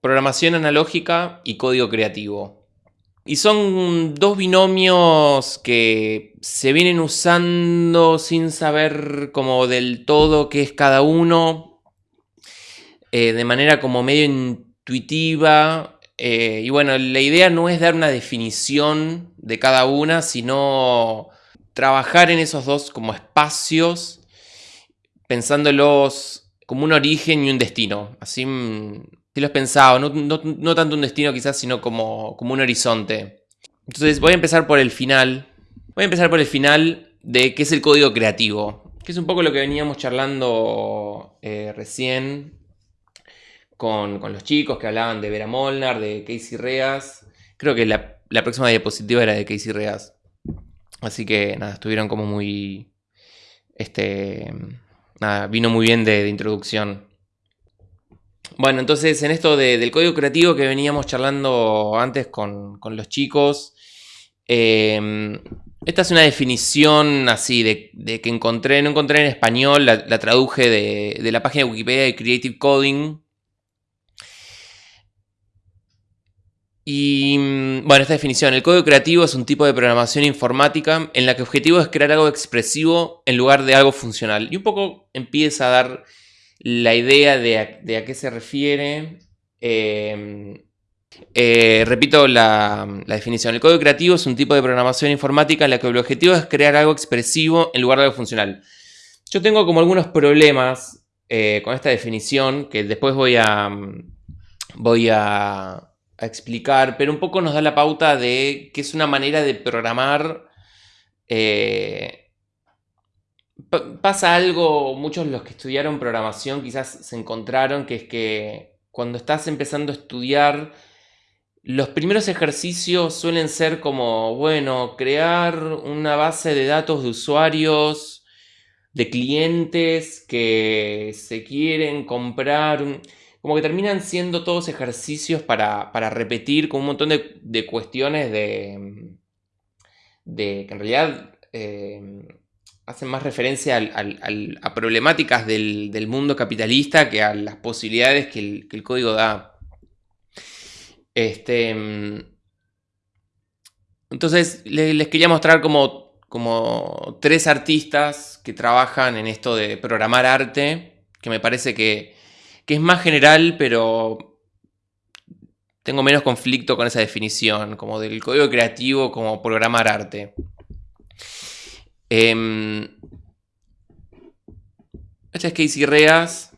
programación analógica y código creativo. Y son dos binomios que se vienen usando sin saber como del todo qué es cada uno, eh, de manera como medio intuitiva. Eh, y bueno, la idea no es dar una definición de cada una, sino trabajar en esos dos como espacios, pensándolos como un origen y un destino. Así mm, si lo has pensado, no, tanto un destino quizás, sino como, como un horizonte. Entonces voy a empezar por el final. Voy a empezar por el final de qué es el código creativo, que es un poco lo que veníamos charlando eh, recién con, los chicos que hablaban de Vera Molnar, de Casey Reas. Creo que la, la próxima diapositiva era de Casey Reas. Así que nada, estuvieron como muy... Este... Nada, vino muy bien de introducción. Bueno, entonces en esto del código creativo que veníamos charlando antes con, los chicos, em, esta es una definición así de, que encontré, no encontré en español, la, traduje de, la página de Wikipedia de Creative Coding. Y mm, bueno, esta definición, el código creativo es un tipo de programación informática en la que el objetivo es crear algo expresivo en lugar de algo funcional. Y un poco empieza a dar la idea de a, qué se refiere. Em, eh, repito la, definición. El código creativo es un tipo de programación informática en la que el objetivo es crear algo expresivo en lugar de algo funcional. Yo tengo como algunos problemas eh, con esta definición que después voy a, voy a, explicar, pero un poco nos da la pauta de que es una manera de programar eh, pasa algo, muchos de los que estudiaron programación quizás se encontraron, que es que cuando estás empezando a estudiar, los primeros ejercicios suelen ser como, bueno, crear una base de datos de usuarios, de clientes que se quieren comprar, como que terminan siendo todos ejercicios para, repetir con un montón de, cuestiones de, de que en realidad... Eh, hacen más referencia a problemáticas del, mundo capitalista que a las posibilidades que el, código da. Este, mm, entonces les, quería mostrar como, como tres artistas que trabajan en esto de programar arte, que me parece que, que es más general, pero tengo menos conflicto con esa definición, como del código creativo como programar arte. Eh, este es Casey Reas,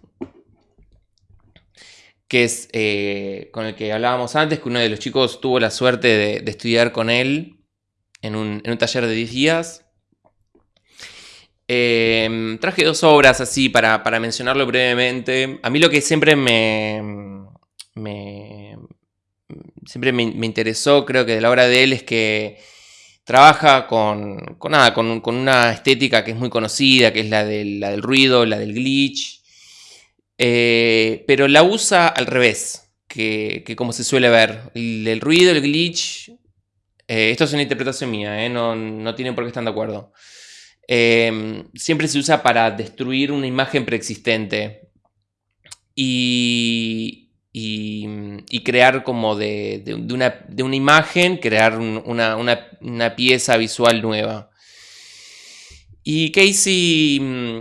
que es eh, con el que hablábamos antes, que uno de los chicos tuvo la suerte de, estudiar con él en un, taller de 10 días. Em, traje dos obras así para, mencionarlo brevemente. A mí lo que siempre me, siempre me, interesó, creo que de la obra de él, es que Trabaja con, nada, con, una estética que es muy conocida, que es la del, la del ruido, la del glitch, eh, pero la usa al revés, que, como se suele ver. El, ruido, el glitch, eh, esto es una interpretación mía, eh, no, no, tienen por qué estar de acuerdo. siempre se usa para destruir una imagen preexistente. Y, y, crear como de, una, imagen, crear una, pieza visual nueva. Y Casey mm,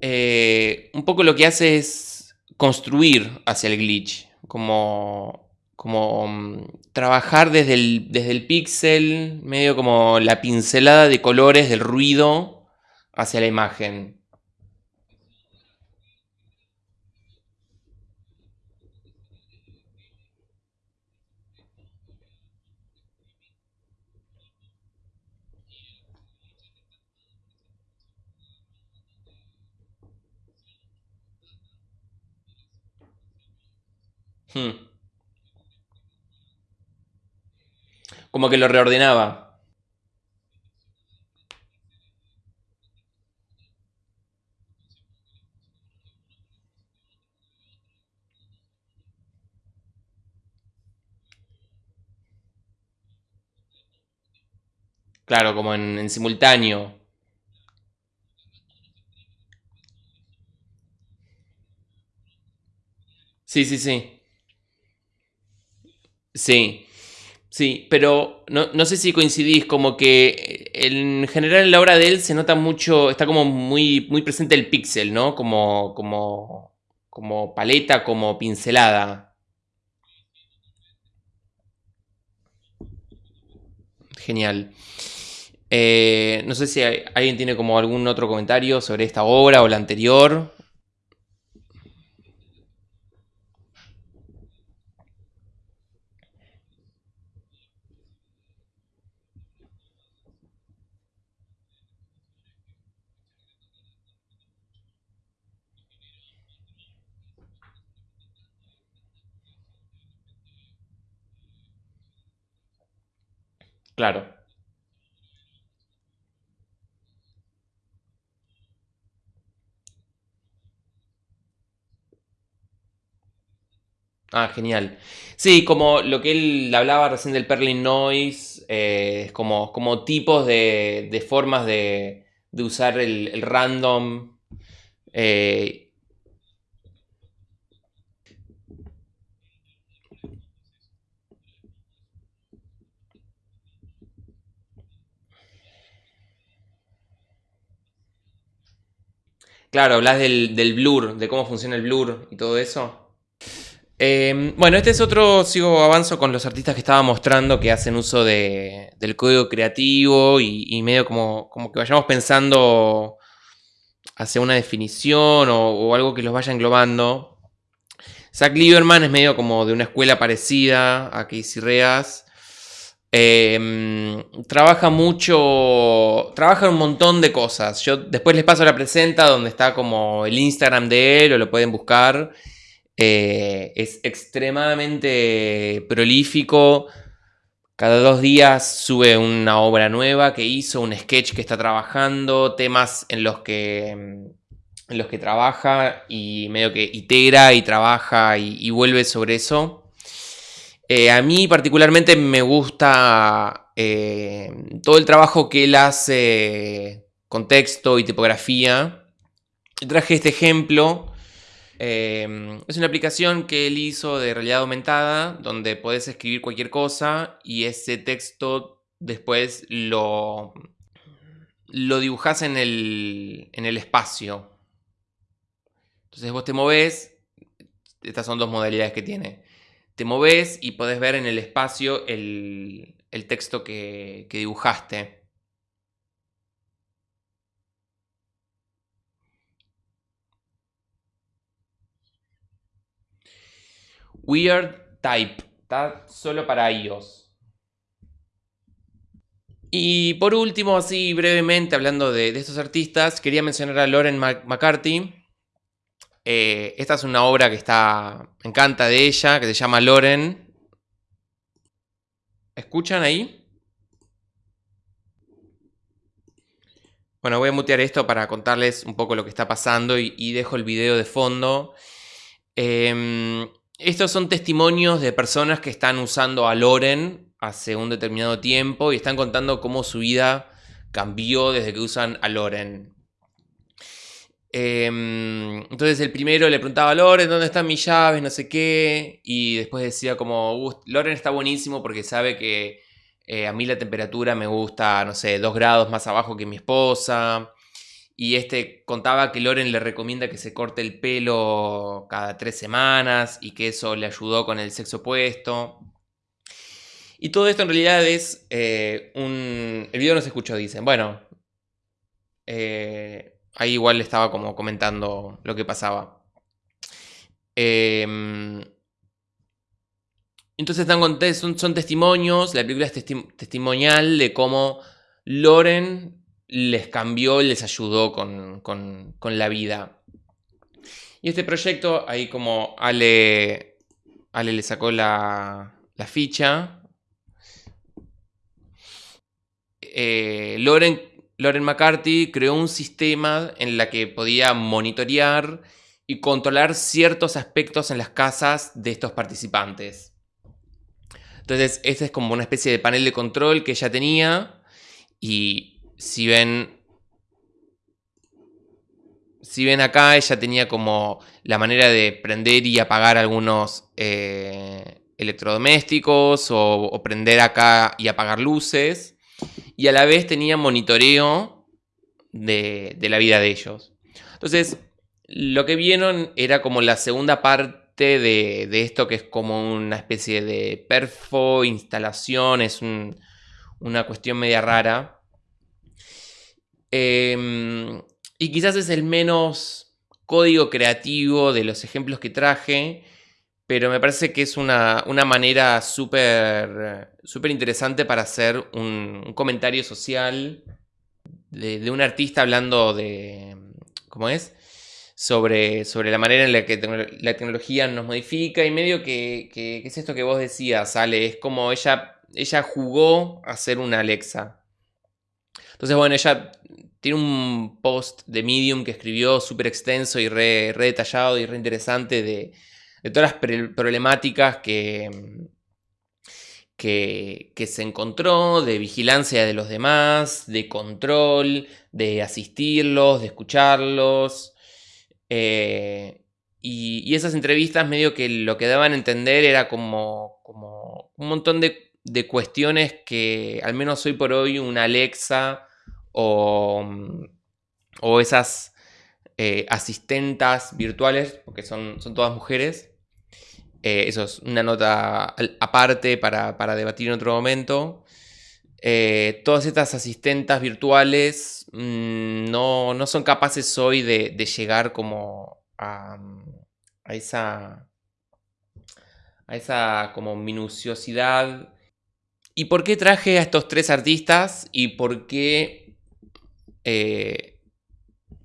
eh, un poco lo que hace es construir hacia el glitch, como, como mm, trabajar desde el, desde el píxel, medio como la pincelada de colores del ruido hacia la imagen. Hmm. Como que lo reordenaba. Claro, como en, en simultáneo. Sí, sí, sí. Sí, sí, pero no, sé si coincidís, como que en general en la obra de él se nota mucho, está como muy, muy presente el píxel, ¿no? Como, como, como paleta, como pincelada. Genial. Eh, no sé si alguien tiene como algún otro comentario sobre esta obra o la anterior. Claro. Ah, genial. Sí, como lo que él hablaba recién del Perlin Noise, eh, como, como tipos de, formas de, usar el, random. Eh, claro, hablas del, del blur, de cómo funciona el blur y todo eso. Em, bueno, este es otro, sigo avanzo con los artistas que estaba mostrando que hacen uso del código creativo y, medio como, como, que vayamos pensando hacia una definición o, algo que los vaya englobando. Zach Lieberman es medio como de una escuela parecida a Casey Reas. Em, trabaja mucho, trabaja un montón de cosas. Yo después les paso la presenta donde está como el Instagram de él o lo pueden buscar. Eh, es extremadamente prolífico. Cada dos días sube una obra nueva que hizo, un sketch que está trabajando, temas en los que, en los que trabaja y medio que itera y trabaja y, vuelve sobre eso. Eh, a mí particularmente me gusta eh, todo el trabajo que él hace con texto y tipografía. Traje este ejemplo Em, es una aplicación que él hizo de realidad aumentada, donde puedes escribir cualquier cosa y ese texto después lo, lo en el, en el espacio. Entonces vos te movés, estas son dos modalidades que tiene. Te moves y podés ver en el espacio el, texto que dibujaste. Weird Type. Está solo para iOS. Y por último, así brevemente, hablando de, estos artistas, quería mencionar a Lauren McCarthy. Eh, esta es una obra que está. Encanta de ella, que se llama Lauren. ¿Escuchan ahí? Bueno, voy a mutear esto para contarles un poco lo que está pasando y, dejo el video de fondo. Eh, estos son testimonios de personas que están usando a Loren hace un determinado tiempo y están contando cómo su vida cambió desde que usan a Loren. Em, entonces el primero le preguntaba a Loren dónde están mis llaves, no sé qué, y después decía como, Loren está buenísimo porque sabe que eh, a mí la temperatura me gusta, no sé, dos grados más abajo que mi esposa. Y este contaba que Loren le recomienda que se corte el pelo cada tres semanas y que eso le ayudó con el sexo opuesto. Y todo esto en realidad es eh, un... El video no se escuchó, dicen. Bueno, eh, ahí igual estaba como comentando lo que pasaba. Em, entonces son, son, testimonios, la película es testimonial de cómo Loren les cambió, les ayudó con, la vida. Y este proyecto, ahí como Ale, Ale le sacó la, la ficha. Eh, Loren, Loren McCarthy creó un sistema en la que podía monitorear y controlar ciertos aspectos en las casas de estos participantes. Entonces, este es como una especie de panel de control que ella tenía y si ven. Si ven acá, ella tenía como la manera de prender y apagar algunos. Eh, electrodomésticos o, prender acá y apagar luces. Y a la vez tenía monitoreo de, la vida de ellos. Entonces, lo que vieron era como la segunda parte de, esto que es como una especie de perfo, instalación, es una cuestión media rara. Em, y quizás es el menos código creativo de los ejemplos que traje, pero me parece que es una, manera súper interesante para hacer un, comentario social de, un artista hablando de, ¿cómo es? Sobre, sobre la manera en la que la tecnología nos modifica y medio que, que, es esto que vos decías, Ale, es como ella, ella jugó a ser una Alexa. Entonces, bueno, ella tiene un post de Medium que escribió súper extenso y re, detallado y re interesante de, todas las problemáticas que, que, se encontró, de vigilancia de los demás, de control, de asistirlos, de escucharlos. Eh, y, esas entrevistas medio que lo que daban a entender era como, como un montón de, de cuestiones que al menos hoy por hoy una Alexa o, esas eh, asistentas virtuales, porque son, son todas mujeres. Eh, eso es una nota aparte para, debatir en otro momento. Eh, todas estas asistentas virtuales mm, no, son capaces hoy de, llegar como a, a, esa a esa como minuciosidad. ¿Y por qué traje a estos tres artistas? ¿Y por qué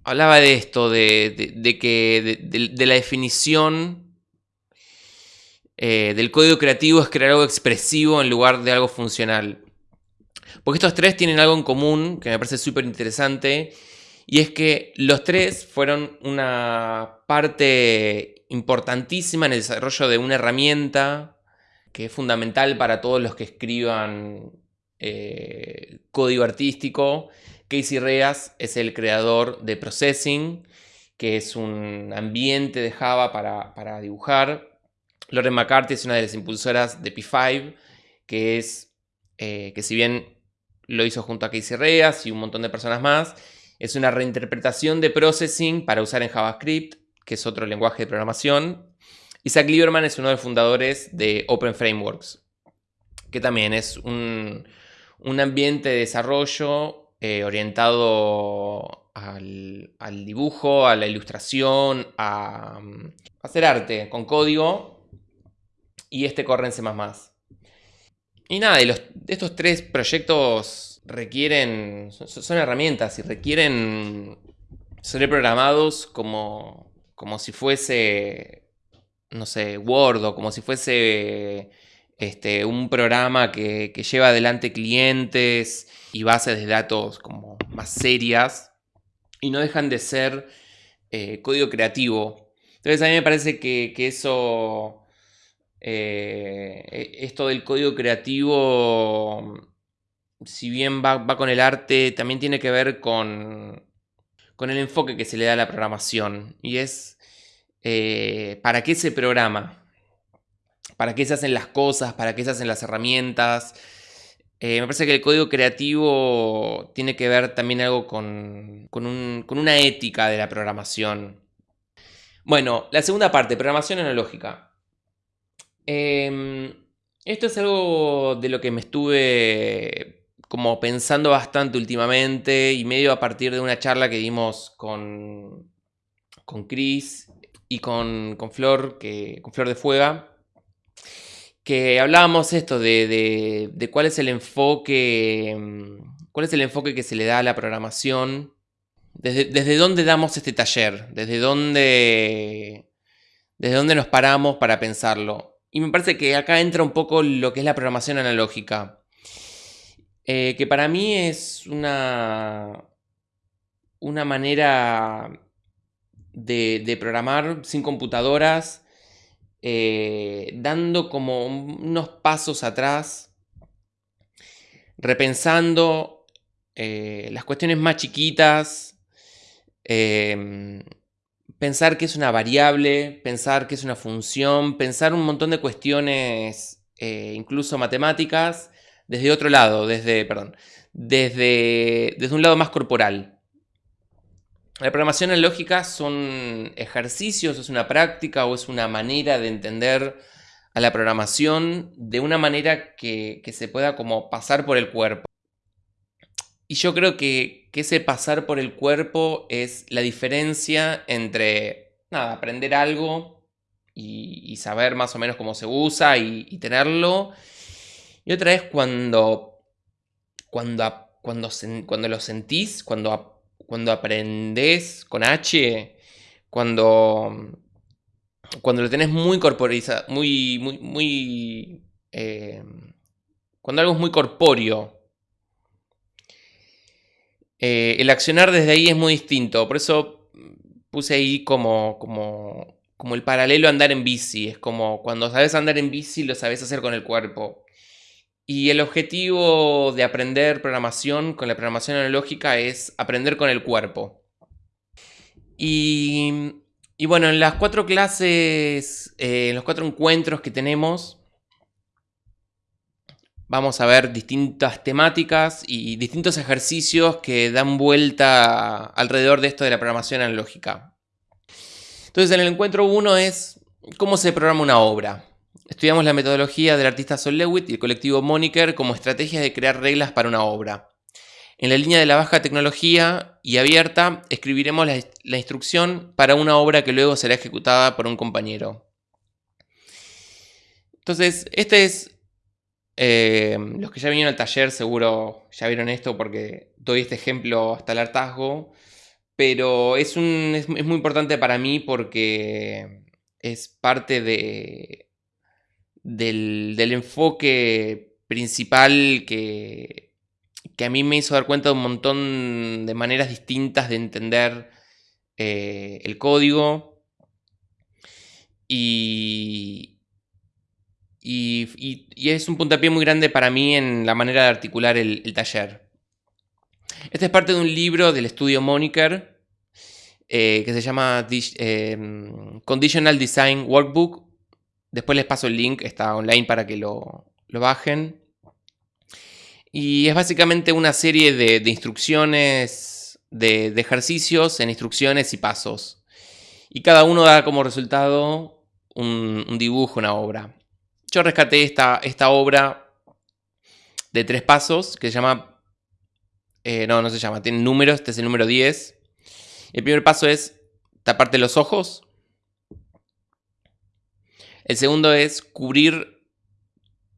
hablaba de esto, de, que de, la definición eh, del código creativo es crear algo expresivo en lugar de algo funcional. Porque estos tres tienen algo en común que me parece súper interesante y es que los tres fueron una parte importantísima en el desarrollo de una herramienta que es fundamental para todos los que escriban eh, código artístico Casey Reas es el creador de Processing, que es un ambiente de Java para, dibujar. Lauren McCarthy es una de las impulsoras de P5, que es eh, que si bien lo hizo junto a Casey Reas y un montón de personas más, es una reinterpretación de Processing para usar en JavaScript, que es otro lenguaje de programación. Isaac Lieberman es uno de los fundadores de Open Frameworks, que también es un, un ambiente de desarrollo eh, orientado al, dibujo, a la ilustración, a, mm, hacer arte con código. Y este corre en. Y nada, estos tres proyectos requieren, son, herramientas y requieren ser programados como, como si fuese, no sé, Word o como si fuese este, un programa que lleva adelante clientes y bases de datos como más serias y no dejan de ser eh, código creativo. Entonces a mí me parece que, eso, eh, e, esto del código creativo, si bien va, con el arte, también tiene que ver con, con, el enfoque que se le da a la programación. Y es, eh, ¿para qué se programa? ¿Para qué se hacen las cosas? ¿Para qué se hacen las herramientas? Eh, me parece que el código creativo tiene que ver también algo con, una ética de la programación. Bueno, la segunda parte, programación analógica. Em, esto es algo de lo que me estuve como pensando bastante últimamente y medio a partir de una charla que dimos con, con Chris y con, Flor, que, con Flor de Fuega que hablábamos esto de, cuál es el enfoque, mm, cuál es el enfoque que se le da a la programación, desde, desde dónde damos este taller, desde dónde, desde dónde nos paramos para pensarlo. Y me parece que acá entra un poco lo que es la programación analógica, eh, que para mí es una, una manera de, de programar sin computadoras eh, dando como unos pasos atrás, repensando eh, las cuestiones más chiquitas, em, pensar que es una variable, pensar que es una función, pensar un montón de cuestiones, eh, incluso matemáticas, desde otro lado, desde, perdón, desde, desde un lado más corporal. La programación lógica son ejercicios, es una práctica o es una manera de entender a la programación de una manera que, se pueda como pasar por el cuerpo. Y yo creo que, ese pasar por el cuerpo es la diferencia entre, nada, aprender algo y, saber más o menos cómo se usa y, tenerlo. Y otra es cuando, cuando, cuando, cuando lo sentís, cuando, cuando aprendés con H, cuando cuando lo tenés muy corporizado, muy, muy, muy... Eh, cuando algo es muy corpóreo. Eh, el accionar desde ahí es muy distinto, por eso puse ahí como, como, como el paralelo a andar en bici. Es como cuando sabes andar en bici lo sabes hacer con el cuerpo. Y el objetivo de aprender programación con la programación analógica es aprender con el cuerpo. Y bueno, en las cuatro clases, eh, en los cuatro encuentros que tenemos, vamos a ver distintas temáticas y distintos ejercicios que dan vuelta alrededor de esto de la programación analógica. Entonces, en el encuentro 1 es cómo se programa una obra. Estudiamos la metodología del artista Sol Lewitt y el colectivo Moniker como estrategias de crear reglas para una obra. En la línea de la baja tecnología y abierta, escribiremos la, instrucción para una obra que luego será ejecutada por un compañero. Entonces, este es... Eh, los que ya vinieron al taller seguro ya vieron esto porque doy este ejemplo hasta el hartazgo. Pero es, un, es muy importante para mí porque es parte de, del, del enfoque principal que, que a mí me hizo dar cuenta de un montón de maneras distintas de entender eh, el código. Y, y, es un puntapié muy grande para mí en la manera de articular el, taller. Este es parte de un libro del estudio Moniker eh, que se llama em, Conditional Design Workbook. Después les paso el link, está online para que lo, bajen. Y es básicamente una serie de, instrucciones, de, ejercicios en instrucciones y pasos. Y cada uno da como resultado un, dibujo, una obra. Yo rescaté esta, esta, obra de tres pasos que se llama... Eh, no, no se llama, tiene números, este es el número 10. El primer paso es taparte los ojos. El segundo es cubrir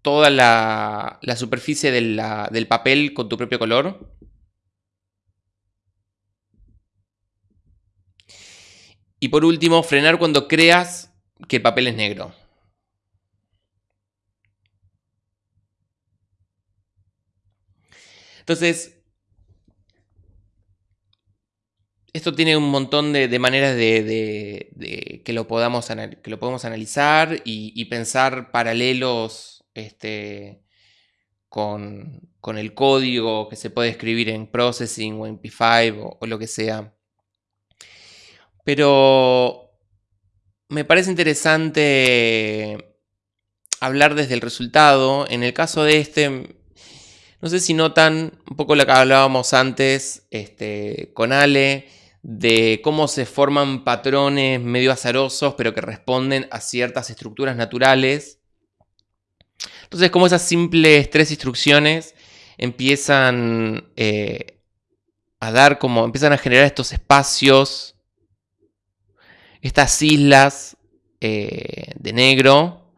toda la, superficie del papel con tu propio color. Y por último, frenar cuando creas que el papel es negro. Entonces, esto tiene un montón de, maneras de, que, lo podamos, que lo podemos analizar y pensar paralelos este, con, el código que se puede escribir en Processing o en P5 o, lo que sea. Pero me parece interesante hablar desde el resultado. En el caso de este, no sé si notan un poco lo que hablábamos antes este, con Ale, de cómo se forman patrones medio azarosos, pero que responden a ciertas estructuras naturales. Entonces, como esas simples tres instrucciones empiezan eh, a dar como, empiezan a generar estos espacios, estas islas eh, de negro,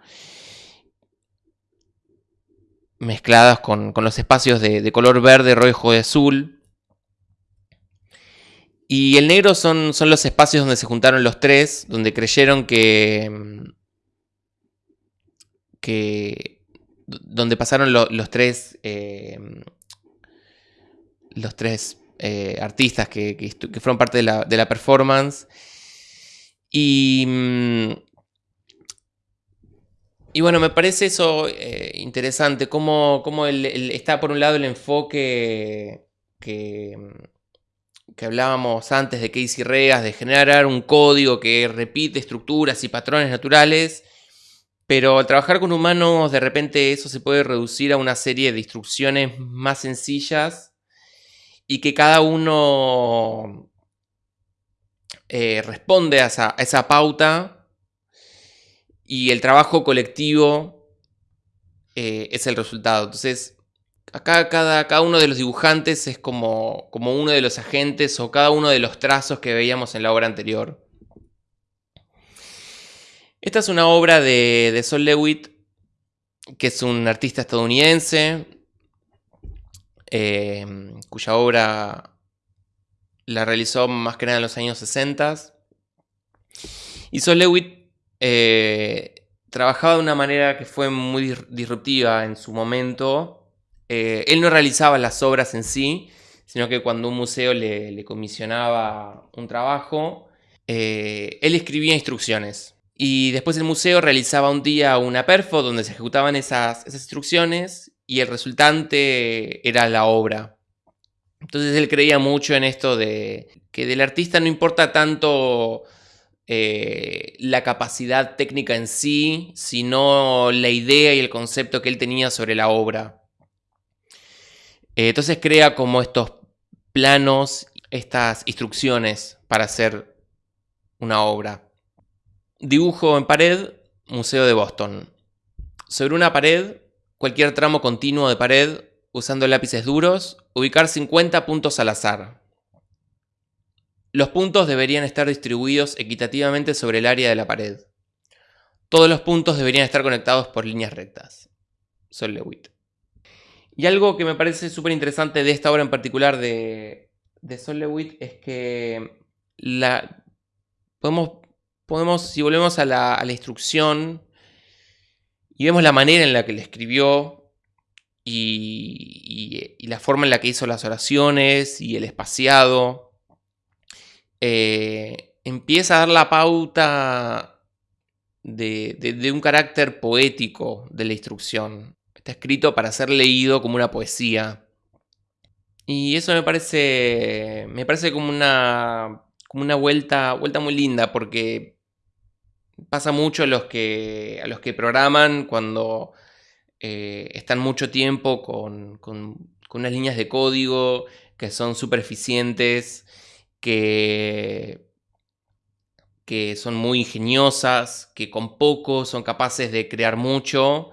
mezcladas con, los espacios de, color verde, rojo y azul. Y el negro son, son los espacios donde se juntaron los tres, donde creyeron que, que donde pasaron los tres, eh, los tres eh, artistas que, fueron parte de la, performance. Y, mm, y bueno, me parece eso eh, interesante, cómo, está por un lado el enfoque que, que hablábamos antes de Casey Regas, de generar un código que repite estructuras y patrones naturales, pero al trabajar con humanos de repente eso se puede reducir a una serie de instrucciones más sencillas y que cada uno eh, responde a esa, pauta y el trabajo colectivo eh, es el resultado. Entonces, acá cada, uno de los dibujantes es como, uno de los agentes o cada uno de los trazos que veíamos en la obra anterior. Esta es una obra de, de Sol Lewitt, que es un artista estadounidense, eh, cuya obra la realizó más que nada en los años 60. Y Sol Lewitt eh, trabajaba de una manera que fue muy disruptiva en su momento. Eh, él no realizaba las obras en sí, sino que cuando un museo le, comisionaba un trabajo, eh, él escribía instrucciones. Y después el museo realizaba un día una perfo donde se ejecutaban esas instrucciones y el resultante era la obra. Entonces él creía mucho en esto de que del artista no importa tanto eh, la capacidad técnica en sí, sino la idea y el concepto que él tenía sobre la obra. Eh, entonces crea como estos planos, estas instrucciones para hacer una obra. Dibujo en pared, Museo de Boston. Sobre una pared, cualquier tramo continuo de pared usando lápices duros, ubicar 50 puntos al azar. Los puntos deberían estar distribuidos equitativamente sobre el área de la pared. Todos los puntos deberían estar conectados por líneas rectas. Sol Lewitt. Y algo que me parece súper interesante de esta obra en particular de, de Sol Lewitt es que la, podemos, podemos, si volvemos a la, instrucción y vemos la manera en la que le escribió, y, la forma en la que hizo las oraciones y el espaciado, eh, empieza a dar la pauta de, un carácter poético de la instrucción. Está escrito para ser leído como una poesía. Y eso me parece, me parece como una, como una vuelta, vuelta muy linda porque pasa mucho a los que, a los que programan cuando eh, están mucho tiempo con, unas líneas de código que son súper eficientes, que, que son muy ingeniosas, que con poco son capaces de crear mucho.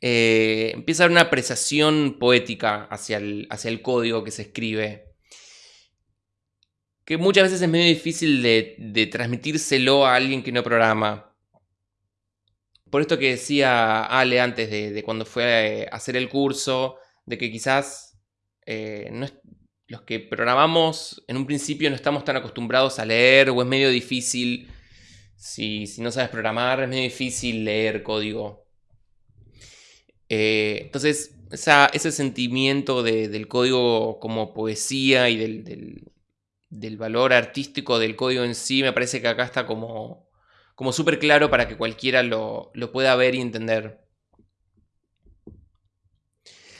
Eh, empieza a haber una apreciación poética hacia el, hacia el código que se escribe que muchas veces es medio difícil de, transmitírselo a alguien que no programa. Por esto que decía Ale antes de, cuando fue a hacer el curso, de que quizás eh, los que programamos en un principio no estamos tan acostumbrados a leer o es medio difícil, si, no sabes programar, es medio difícil leer código. Eh, entonces, ese sentimiento del código como poesía y del, valor artístico del código en sí, me parece que acá está como como súper claro para que cualquiera lo, pueda ver y entender.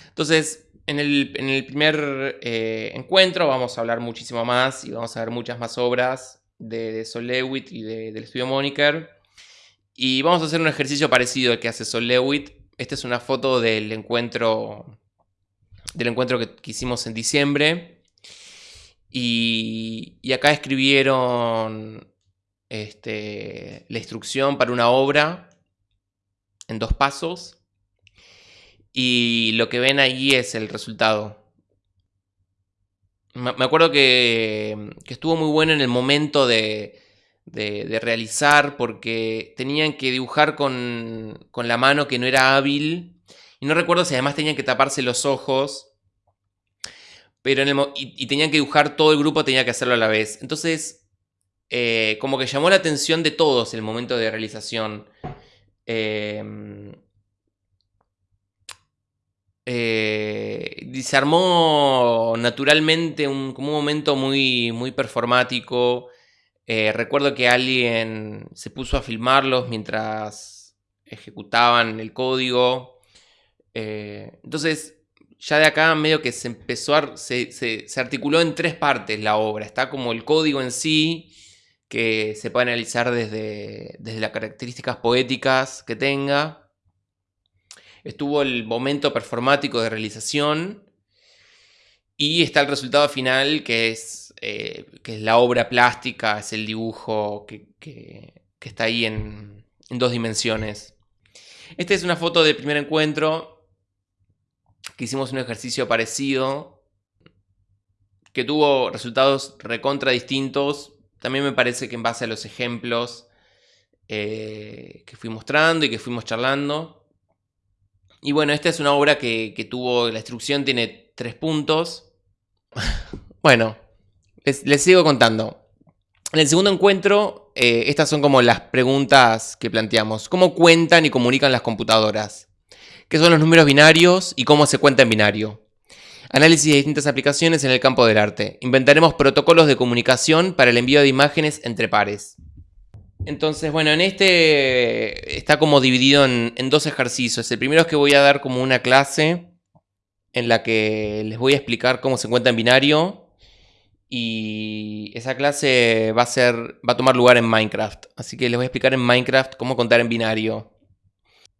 Entonces, en el, primer eh, encuentro vamos a hablar muchísimo más y vamos a ver muchas más obras de, de Sol Lewitt y del estudio Moniker. Y vamos a hacer un ejercicio parecido al que hace Sol Lewitt. Esta es una foto del encuentro, del encuentro que, hicimos en diciembre. Y, y acá escribieron este, la instrucción para una obra en dos pasos y lo que ven ahí es el resultado. Me acuerdo que, estuvo muy bueno en el momento de, realizar porque tenían que dibujar con, la mano que no era hábil y no recuerdo si además tenían que taparse los ojos pero en el, y tenían que dibujar todo el grupo, tenía que hacerlo a la vez. Entonces eh, como que llamó la atención de todos el momento de realización. Em, eh, naturalmente un, como un momento muy, muy performático. Eh, recuerdo que alguien se puso a filmarlos mientras ejecutaban el código. entonces, ya de acá medio que se empezó a, se, se, articuló en tres partes la obra. Está como el código en sí, que se puede analizar desde, desde las características poéticas que tenga. Estuvo el momento performático de realización. Y está el resultado final, que es, eh, que es la obra plástica, es el dibujo que, está ahí en, en dos dimensiones. Esta es una foto del primer encuentro que hicimos un ejercicio parecido, que tuvo resultados recontra distintos. También me parece que en base a los ejemplos eh, que fui mostrando y que fuimos charlando. Y bueno, esta es una obra que, tuvo, la instrucción tiene tres puntos. bueno, les, sigo contando. En el segundo encuentro, eh, estas son como las preguntas que planteamos. ¿Cómo cuentan y comunican las computadoras? qué son los números binarios y cómo se cuenta en binario. Análisis de distintas aplicaciones en el campo del arte. Inventaremos protocolos de comunicación para el envío de imágenes entre pares. Entonces, bueno, en este está como dividido en, dos ejercicios. El primero es que voy a dar como una clase en la que les voy a explicar cómo se cuenta en binario. Y esa clase va a ser. va a tomar lugar en Minecraft. Así que les voy a explicar en Minecraft cómo contar en binario.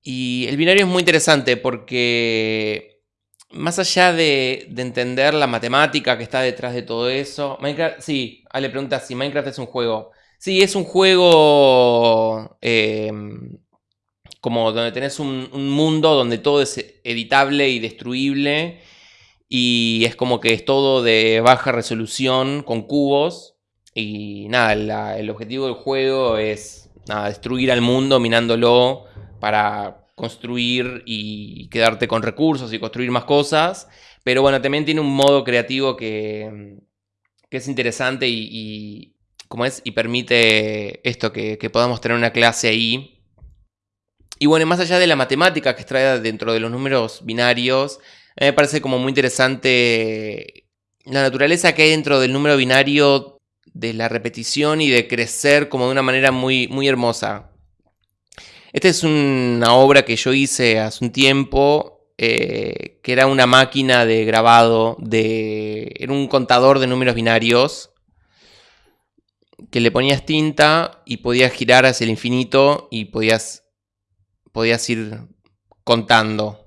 Y el binario es muy interesante porque más allá de, entender la matemática que está detrás de todo eso, Minecraft, sí, Ale pregunta si Minecraft es un juego. Sí, es un juego em, como donde tenés un, mundo donde todo es editable y destruible y es como que es todo de baja resolución con cubos y nada, el objetivo del juego es destruir al mundo minándolo para construir y quedarte con recursos y construir más cosas. Pero bueno, también tiene un modo creativo que, es interesante y, es, y permite esto, que, podamos tener una clase ahí. Y bueno, más allá de la matemática que extrae dentro de los números binarios, a mí me parece como muy interesante la naturaleza que hay dentro del número binario de la repetición y de crecer como de una manera muy, muy hermosa. Esta es una obra que yo hice hace un tiempo, eh, que era una máquina de grabado, de, era un contador de números binarios, que le ponías tinta y podías girar hacia el infinito y podías, podías ir contando.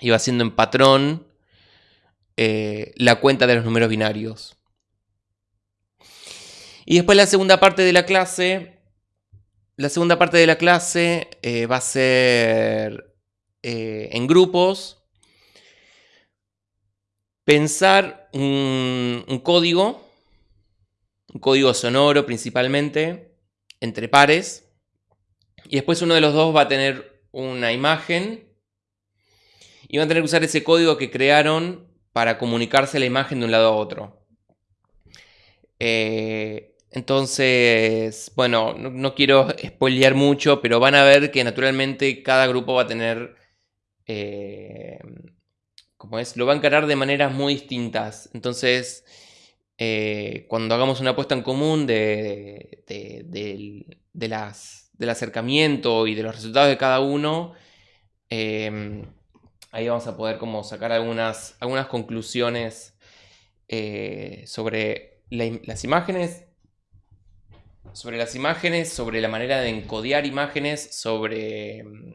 Iba haciendo en patrón eh, la cuenta de los números binarios. Y después la segunda parte de la clase la segunda parte de la clase eh, va a ser eh, en grupos. Pensar un, código, un código sonoro principalmente, entre pares. Y después uno de los dos va a tener una imagen. Y van a tener que usar ese código que crearon para comunicarse la imagen de un lado a otro. Eh, entonces, bueno, no, quiero spoilear mucho, pero van a ver que naturalmente cada grupo va a tener, eh, como es, lo va a encarar de maneras muy distintas. Entonces, eh, cuando hagamos una apuesta en común de, las, del acercamiento y de los resultados de cada uno, em, ahí vamos a poder como sacar algunas, algunas conclusiones eh, sobre las imágenes sobre las imágenes, sobre la manera de encodear imágenes, sobre... Mm,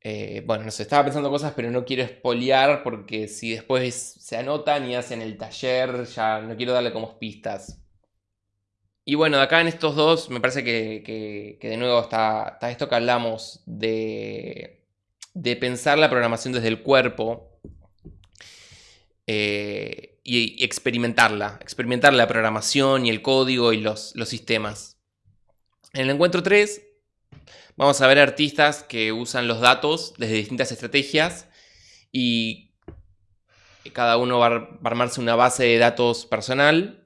eh, bueno, no sé, estaba pensando cosas, pero no quiero espolear porque si después se anotan y hacen el taller, ya no quiero darle como pistas. Y bueno, de acá en estos dos, me parece que, de nuevo está, esto que hablamos de, de pensar la programación desde el cuerpo. Eh, y, experimentarla, experimentar la programación y el código y los, los sistemas. En el encuentro 3 vamos a ver artistas que usan los datos desde distintas estrategias y cada uno va a armarse una base de datos personal.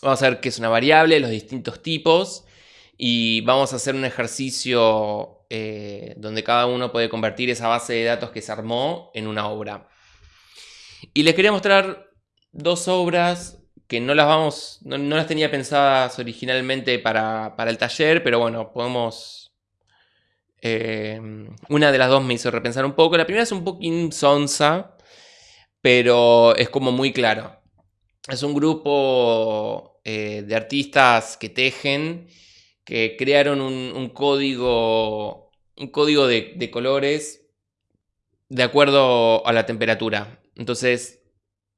Vamos a ver qué es una variable, los distintos tipos y vamos a hacer un ejercicio eh, donde cada uno puede convertir esa base de datos que se armó en una obra. Y les quería mostrar dos obras que no las vamos, no, las tenía pensadas originalmente para, el taller, pero bueno, podemos Em, una de las dos me hizo repensar un poco. La primera es un poquín sonsa, pero es como muy claro. Es un grupo eh, de artistas que tejen, que crearon un, código, un código de, colores de acuerdo a la temperatura. Entonces,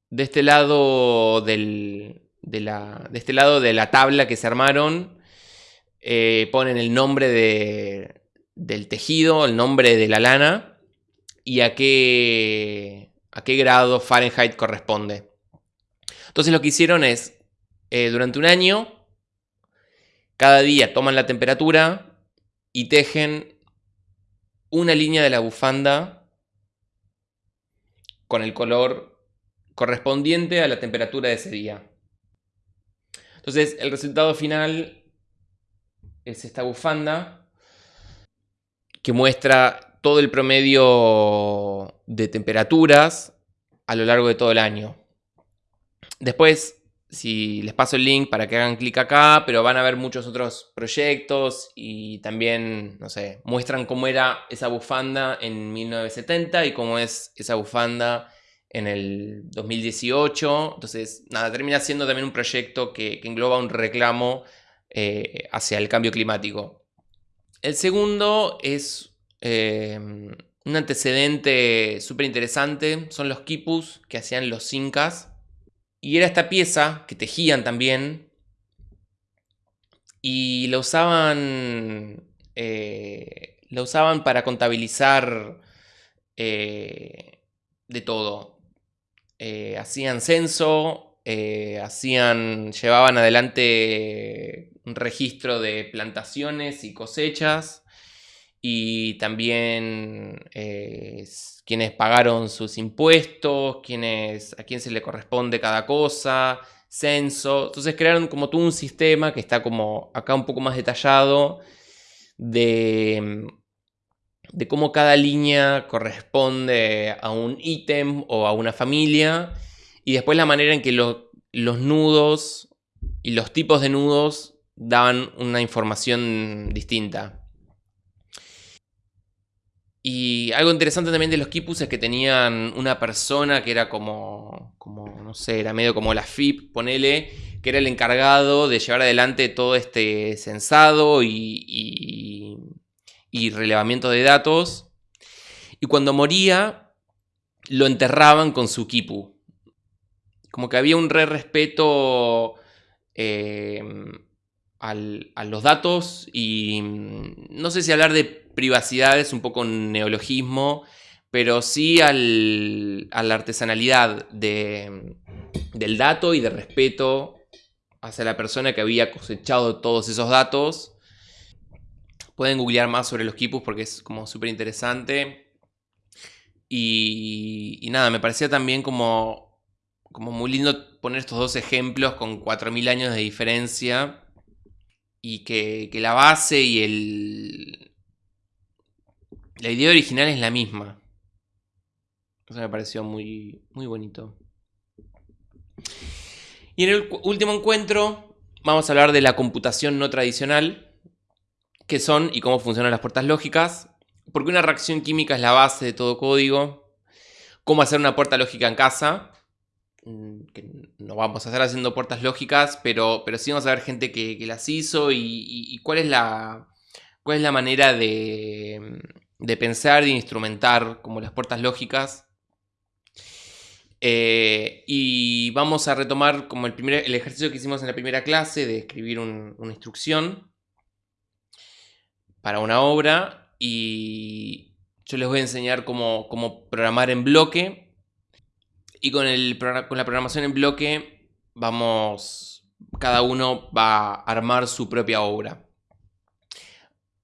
de este lado de, la, de este lado de la tabla que se armaron, eh, ponen el nombre de, del tejido, el nombre de la lana y a qué, a qué grado Fahrenheit corresponde. Entonces lo que hicieron es, eh, durante un año, cada día toman la temperatura y tejen una línea de la bufanda con el color correspondiente a la temperatura de ese día. Entonces el resultado final es esta bufanda que muestra todo el promedio de temperaturas a lo largo de todo el año. Después, si les paso el link para que hagan clic acá, pero van a ver muchos otros proyectos y también, no sé, muestran cómo era esa bufanda en 1970 y cómo es esa bufanda en el 2018. Entonces, nada, termina siendo también un proyecto que, engloba un reclamo eh, hacia el cambio climático. El segundo es eh, un antecedente súper interesante, son los quipus que hacían los incas. Y era esta pieza que tejían también y la usaban, eh, la usaban para contabilizar eh, de todo. hacían censo, hacían, llevaban adelante un registro de plantaciones y cosechas y también eh, quienes pagaron sus impuestos, quienes, a quién se le corresponde cada cosa, censo. Entonces crearon como todo un sistema que está como acá un poco más detallado de, de cómo cada línea corresponde a un ítem o a una familia y después la manera en que los nudos y los tipos de nudos daban una información distinta. Y algo interesante también de los quipus es que tenían una persona que era como, como, no sé, era medio como la FIP, ponele, que era el encargado de llevar adelante todo este censado y, y relevamiento de datos. Y cuando moría, lo enterraban con su quipu. Como que había un re respeto eh, a los datos y mm, no sé si hablar de privacidad es un poco un neologismo, pero sí al, a la artesanalidad de, del dato y de respeto hacia la persona que había cosechado todos esos datos. Pueden googlear más sobre los quipus porque es como súper interesante. Y, y, nada, me parecía también como, como muy lindo poner estos dos ejemplos con 4.000 años de diferencia y que, la base y el... La idea original es la misma. Eso me pareció muy, muy bonito. Y en el último encuentro vamos a hablar de la computación no tradicional, qué son y cómo funcionan las puertas lógicas, porque una reacción química es la base de todo código, cómo hacer una puerta lógica en casa, Mm, no vamos a estar haciendo puertas lógicas, pero, pero sí vamos a ver gente que, las hizo y, cuál, es la, cuál es la manera de, de pensar, de instrumentar como las puertas lógicas. Eh, y vamos a retomar como el, primer, el ejercicio que hicimos en la primera clase de escribir una instrucción para una obra y yo les voy a enseñar cómo, cómo programar en bloque y con, el, con la programación en bloque vamos, cada uno va a armar su propia obra.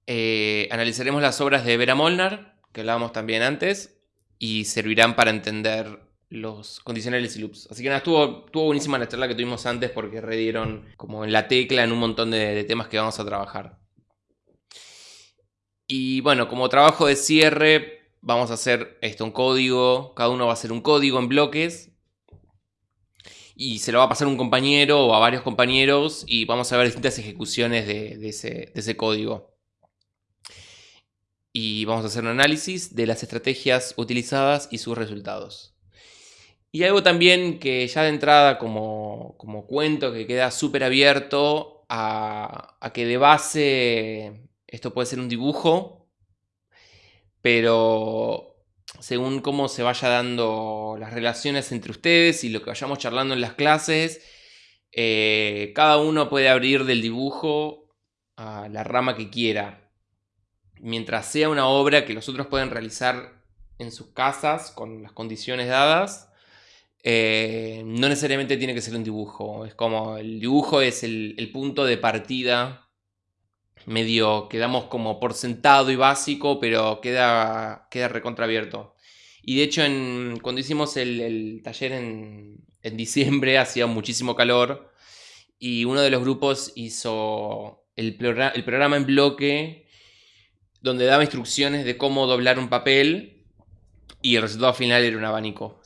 Eh, analizaremos las obras de Vera Molnar, que hablábamos también antes, y servirán para entender los condicionales y loops. Así que nada, estuvo, estuvo buenísima la charla que tuvimos antes porque redieron como en la tecla en un montón de, temas que vamos a trabajar. Y bueno, como trabajo de cierre, vamos a hacer esto, un código, cada uno va a hacer un código en bloques y se lo va a pasar un compañero o a varios compañeros y vamos a ver distintas ejecuciones de, ese, código. Y vamos a hacer un análisis de las estrategias utilizadas y sus resultados. Y algo también que ya de entrada como, como cuento que queda súper abierto a, que de base esto puede ser un dibujo, pero según cómo se vaya dando las relaciones entre ustedes y lo que vayamos charlando en las clases, eh, cada uno puede abrir del dibujo a la rama que quiera. Mientras sea una obra que los otros pueden realizar en sus casas con las condiciones dadas, eh, no necesariamente tiene que ser un dibujo. Es como el dibujo es el, el punto de partida medio quedamos como por sentado y básico, pero queda, queda recontraabierto. Y de hecho, en, cuando hicimos el, taller en, diciembre, hacía muchísimo calor. Y uno de los grupos hizo el, el programa en bloque, donde daba instrucciones de cómo doblar un papel. Y el resultado final era un abanico.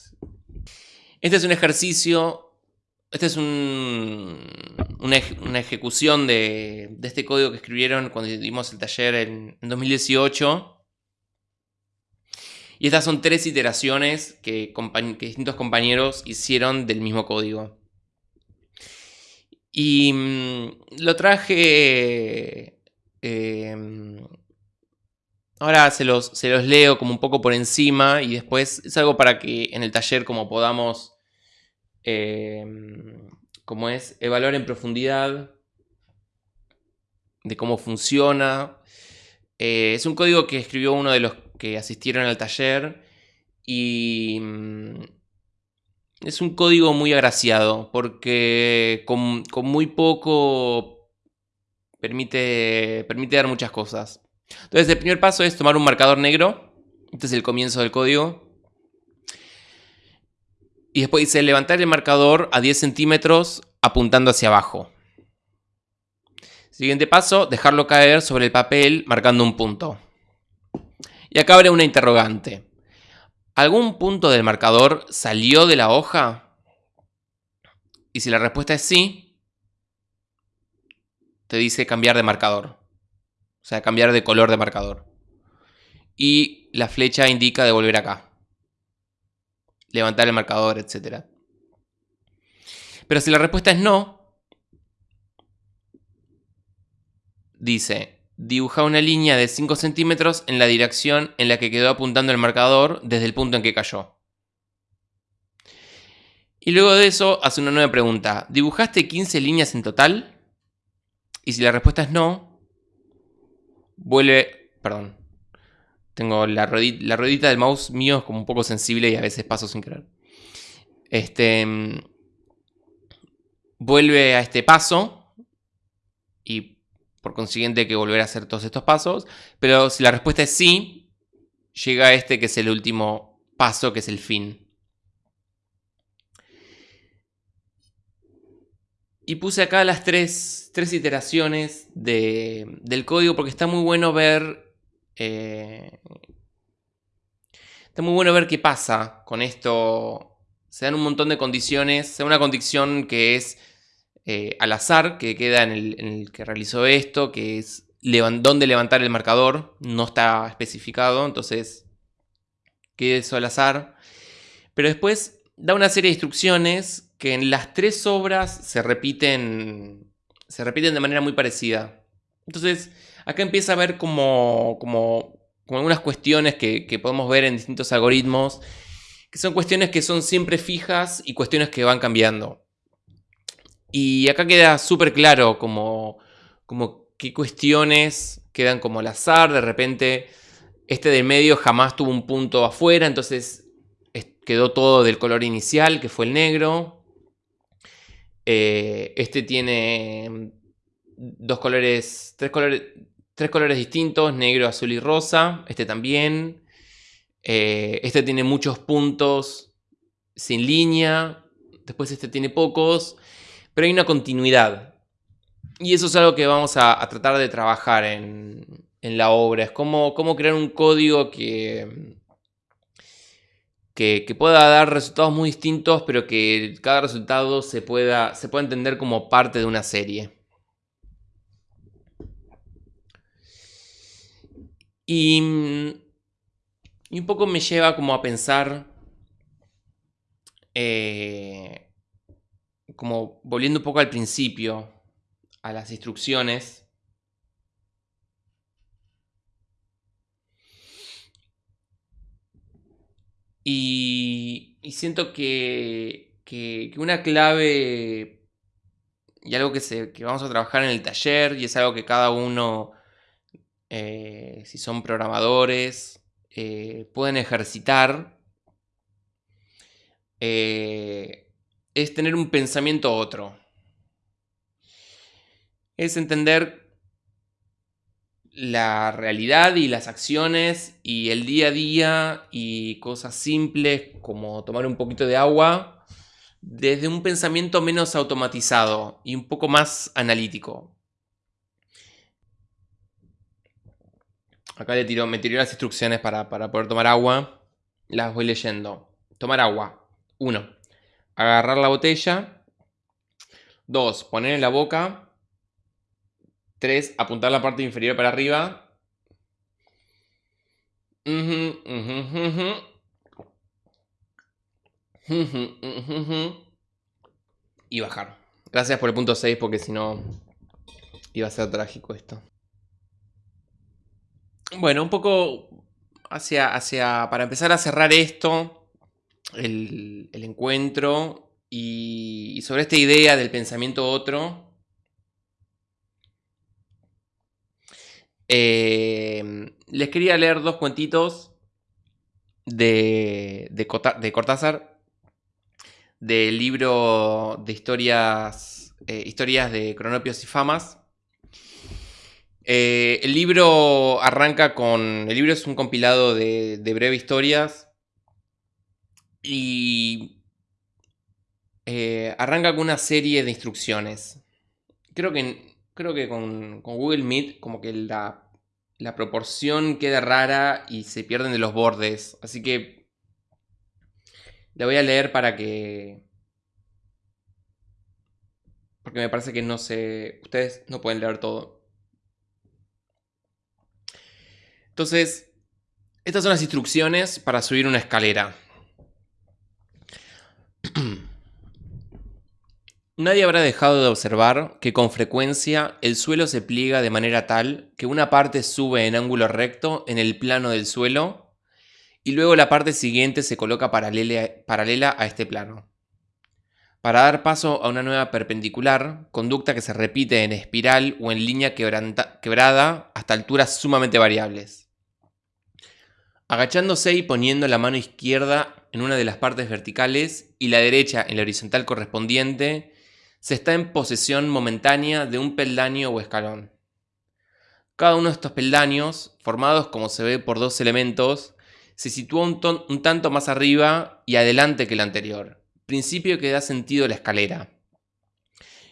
Este es un ejercicio este es una, ejecución de, este código que escribieron cuando dimos el taller en, 2018. Y estas son tres iteraciones que, distintos compañeros hicieron del mismo código. Y mm, lo traje... Em, ahora se los, leo como un poco por encima y después es algo para que en el taller como podamos Em, como es evaluar en profundidad de cómo funciona. Eh, es un código que escribió uno de los que asistieron al taller y mm, es un código muy agraciado porque con, muy poco permite, permite dar muchas cosas. Entonces el primer paso es tomar un marcador negro. Este es el comienzo del código. Y después dice levantar el marcador a 10 centímetros apuntando hacia abajo. Siguiente paso, dejarlo caer sobre el papel marcando un punto. Y acá abre una interrogante. ¿Algún punto del marcador salió de la hoja? Y si la respuesta es sí, te dice cambiar de marcador. O sea, cambiar de color de marcador. Y la flecha indica devolver acá levantar el marcador, etc. Pero si la respuesta es no, dice, dibuja una línea de 5 centímetros en la dirección en la que quedó apuntando el marcador desde el punto en que cayó. Y luego de eso hace una nueva pregunta. ¿Dibujaste 15 líneas en total? Y si la respuesta es no, vuelve... Perdón. Tengo la ruedita, del mouse mío es como un poco sensible y a veces paso sin querer. Este, vuelve a este paso y por consiguiente hay que volver a hacer todos estos pasos. Pero si la respuesta es sí, llega a este que es el último paso, que es el fin. Y puse acá las tres, tres iteraciones del código porque está muy bueno ver eh, está muy bueno ver qué pasa con esto. Se dan un montón de condiciones. Se da una condición que es eh, al azar, que queda en el, que realizó esto, que es dónde levantar el marcador. No está especificado, entonces queda eso al azar. Pero después da una serie de instrucciones que en las tres obras se repiten, se repiten de manera muy parecida. Entonces, acá empieza a ver como, como, algunas cuestiones que, podemos ver en distintos algoritmos, que son cuestiones que son siempre fijas y cuestiones que van cambiando. Y acá queda súper claro como, como qué cuestiones quedan como al azar, de repente este de medio jamás tuvo un punto afuera, entonces quedó todo del color inicial, que fue el negro. Eh, este tiene dos colores, tres colores, tres colores distintos, negro, azul y rosa. Este también. Eh, este tiene muchos puntos sin línea. Después este tiene pocos. Pero hay una continuidad. Y eso es algo que vamos a, tratar de trabajar en, la obra. Es cómo, cómo, crear un código que, que, pueda dar resultados muy distintos, pero que cada resultado se pueda, se pueda entender como parte de una serie. Y, y un poco me lleva como a pensar, eh, como volviendo un poco al principio, a las instrucciones. Y, siento que, que, que una clave y algo que, se, que vamos a trabajar en el taller y es algo que cada uno, eh, si son programadores, eh, pueden ejercitar, eh, es tener un pensamiento otro. Es entender la realidad y las acciones y el día a día y cosas simples como tomar un poquito de agua desde un pensamiento menos automatizado y un poco más analítico. Acá le tiro, me tiré las instrucciones para, poder tomar agua. Las voy leyendo. Tomar agua. 1. Agarrar la botella. 2. Poner en la boca. 3. Apuntar la parte inferior para arriba y bajar. Gracias por el punto 6 porque si no iba a ser trágico esto. Bueno, un poco hacia, hacia para empezar a cerrar esto, el, encuentro y, sobre esta idea del pensamiento otro. Eh, les quería leer dos cuentitos de, de Cortázar del libro de historias, eh, historias de cronopios y famas. Eh, el libro arranca con. El libro es un compilado de, de breves historias. Y. Eh, arranca con una serie de instrucciones. Creo que, creo que con, con Google Meet, como que la, la proporción queda rara y se pierden de los bordes. Así que la voy a leer para que... Porque me parece que no sé... Ustedes no pueden leer todo. Entonces, estas son las instrucciones para subir una escalera. Nadie habrá dejado de observar que con frecuencia el suelo se pliega de manera tal que una parte sube en ángulo recto en el plano del suelo y luego la parte siguiente se coloca paralela, a este plano. Para dar paso a una nueva perpendicular, conducta que se repite en espiral o en línea quebrada hasta alturas sumamente variables. Agachándose y poniendo la mano izquierda en una de las partes verticales y la derecha en la horizontal correspondiente, se está en posesión momentánea de un peldaño o escalón. Cada uno de estos peldaños, formados como se ve por dos elementos, se sitúa un, tanto más arriba y adelante que el anterior, principio que da sentido a la escalera,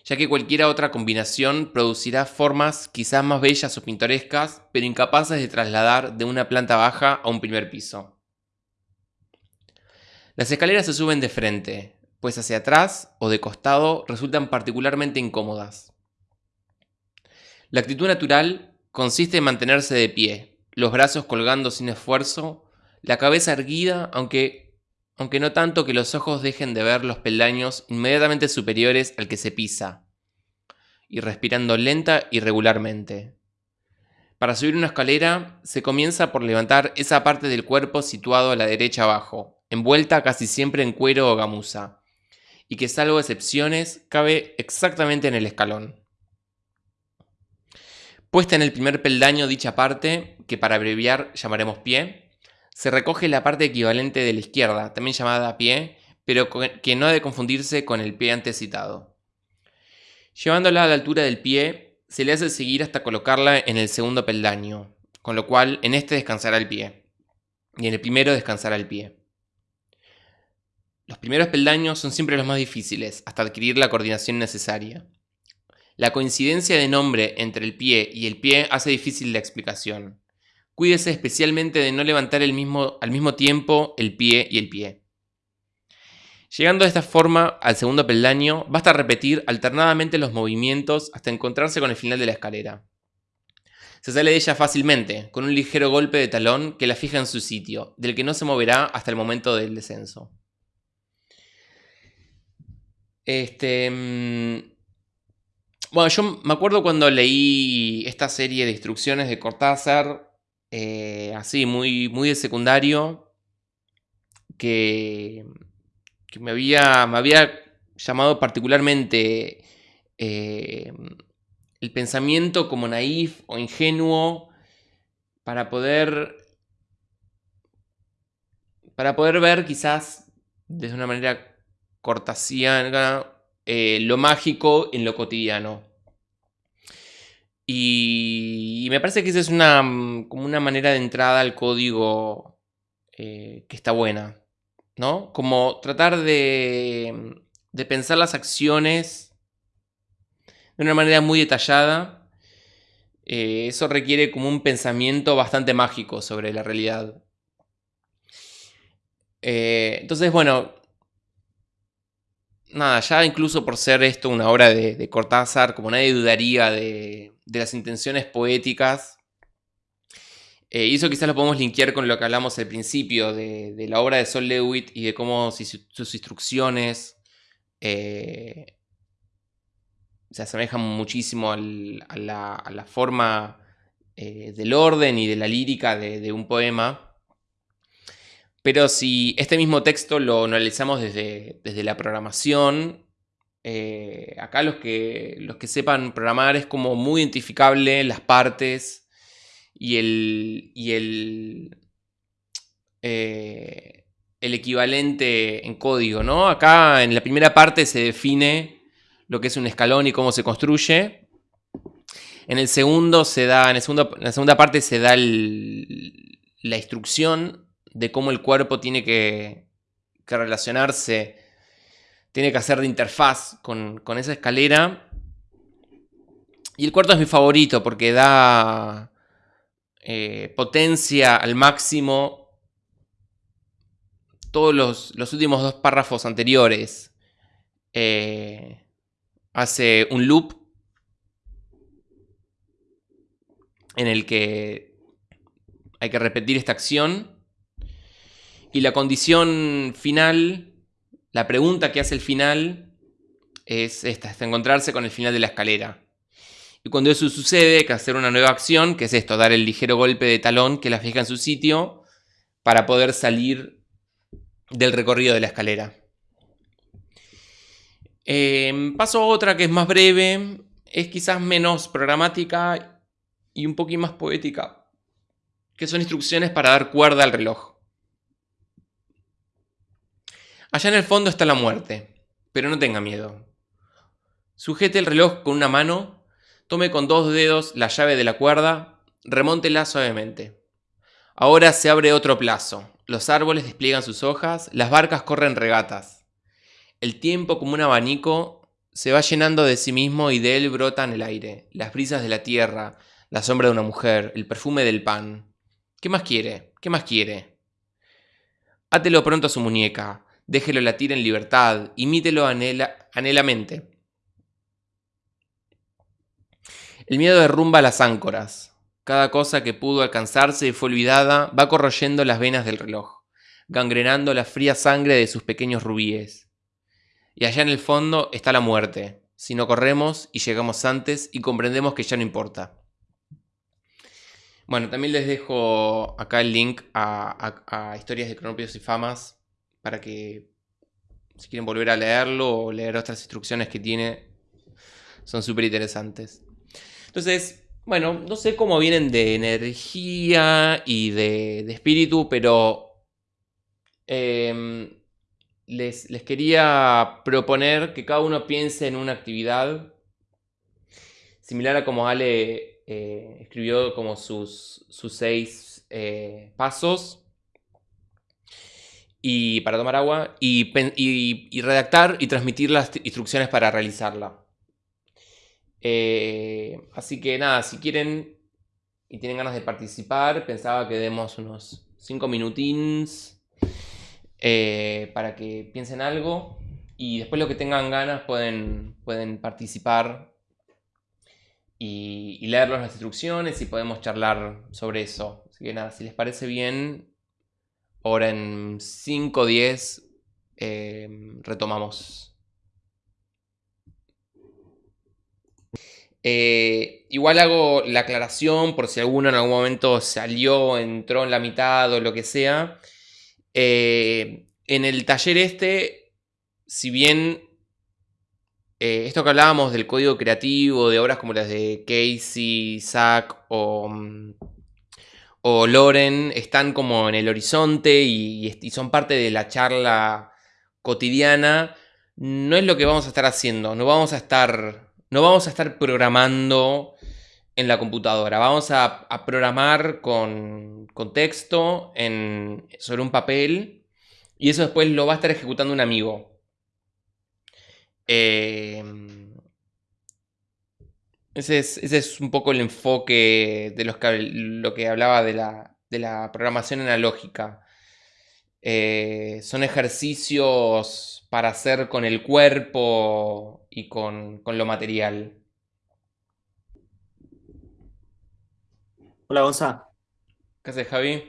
ya que cualquier otra combinación producirá formas quizás más bellas o pintorescas, pero incapaces de trasladar de una planta baja a un primer piso. Las escaleras se suben de frente, pues hacia atrás o de costado resultan particularmente incómodas. La actitud natural consiste en mantenerse de pie, los brazos colgando sin esfuerzo la cabeza erguida, aunque, aunque no tanto que los ojos dejen de ver los peldaños inmediatamente superiores al que se pisa, y respirando lenta y regularmente. Para subir una escalera se comienza por levantar esa parte del cuerpo situado a la derecha abajo, envuelta casi siempre en cuero o gamuza, y que salvo excepciones cabe exactamente en el escalón. Puesta en el primer peldaño dicha parte, que para abreviar llamaremos pie, se recoge la parte equivalente de la izquierda, también llamada pie, pero que no ha de confundirse con el pie antes citado. Llevándola a la altura del pie, se le hace seguir hasta colocarla en el segundo peldaño, con lo cual en este descansará el pie, y en el primero descansará el pie. Los primeros peldaños son siempre los más difíciles, hasta adquirir la coordinación necesaria. La coincidencia de nombre entre el pie y el pie hace difícil la explicación. Cuídese especialmente de no levantar el mismo, al mismo tiempo el pie y el pie. Llegando de esta forma al segundo peldaño, basta repetir alternadamente los movimientos hasta encontrarse con el final de la escalera. Se sale de ella fácilmente, con un ligero golpe de talón que la fija en su sitio, del que no se moverá hasta el momento del descenso. Este. Mm, bueno, yo me acuerdo cuando leí esta serie de instrucciones de Cortázar, eh, así, muy, muy de secundario, que, me, había, me había llamado particularmente eh, el pensamiento como naif o ingenuo para poder para poder ver quizás desde una manera cortasiana eh, lo mágico en lo cotidiano. Y, me parece que esa es una, como una manera de entrada al código eh, que está buena, ¿no? Como tratar de, de pensar las acciones de una manera muy detallada. Eh, eso requiere como un pensamiento bastante mágico sobre la realidad. entonces, bueno, nada, ya incluso por ser esto una obra de, Cortázar, como nadie dudaría de, las intenciones poéticas. Eh, y eso quizás lo podemos linkear con lo que hablamos al principio de, la obra de Sol Lewitt y de cómo sus instrucciones eh, se asemejan muchísimo a, la, forma eh, del orden y de la lírica de un poema. Pero si este mismo texto lo analizamos desde, desde la programación, eh, acá los que, los que sepan programar es como muy identificable las partes y el, y el, eh, el equivalente en código, ¿no? Acá en la primera parte se define lo que es un escalón y cómo se construye. En el segundo se da, en, la segunda parte se da la instrucción de cómo el cuerpo tiene que, relacionarse, tiene que hacer de interfaz con, esa escalera. Y el cuarto es mi favorito porque da eh, potencia al máximo todos los, últimos dos párrafos anteriores. Eh, hace un loop en el que hay que repetir esta acción y la condición final, la pregunta que hace el final es esta, es encontrarse con el final de la escalera. Y cuando eso sucede, hay que hacer una nueva acción, que es esto, dar el ligero golpe de talón que la fija en su sitio para poder salir del recorrido de la escalera. Em, paso a otra que es más breve, es quizás menos programática y un poquito más poética, que son instrucciones para dar cuerda al reloj. Allá en el fondo está la muerte, pero no tenga miedo. Sujete el reloj con una mano, tome con dos dedos la llave de la cuerda, remóntela suavemente. Ahora se abre otro plazo. Los árboles despliegan sus hojas, las barcas corren regatas. El tiempo como un abanico se va llenando de sí mismo y de él brotan el aire, las brisas de la tierra, la sombra de una mujer, el perfume del pan. ¿Qué más quiere? ¿Qué más quiere? Átelo pronto a su muñeca, déjelo latir en libertad, imítelo anhela, anhelamente. El miedo derrumba las áncoras. Cada cosa que pudo alcanzarse y fue olvidada va corroyendo las venas del reloj, gangrenando la fría sangre de sus pequeños rubíes. Y allá en el fondo está la muerte, si no corremos y llegamos antes y comprendemos que ya no importa. Bueno, también les dejo acá el link a, a historias de cronopios y famas para que si quieren volver a leerlo o leer otras instrucciones que tiene, son súper interesantes. Entonces, bueno, no sé cómo vienen de energía y de, espíritu, pero em, les, quería proponer que cada uno piense en una actividad similar a como Ale eh, escribió como sus, sus seis eh, pasos y para tomar agua y, redactar y transmitir las instrucciones para realizarla. Eh, así que nada, si quieren y tienen ganas de participar, pensaba que demos unos 5 minutines eh, para que piensen algo y después lo que tengan ganas pueden, pueden participar y, leerlos las instrucciones y podemos charlar sobre eso. Así que nada, si les parece bien, ahora en 5 o 10 retomamos. Eh, igual hago la aclaración por si alguno en algún momento salió, entró en la mitad o lo que sea. Eh, en el taller este, si bien eh, esto que hablábamos del código creativo, de obras como las de Casey, Zack o, mm, o Loren, están como en el horizonte y son parte de la charla cotidiana, no es lo que vamos a estar haciendo. No vamos a estar no vamos a estar programando en la computadora. Vamos a, programar con, texto sobre un papel y eso después lo va a estar ejecutando un amigo. Em, ese, es, un poco el enfoque de los que, lo que hablaba de la, programación analógica. Eh, son ejercicios para hacer con el cuerpo y con, lo material. Hola, Gonza. ¿Qué haces, Javi?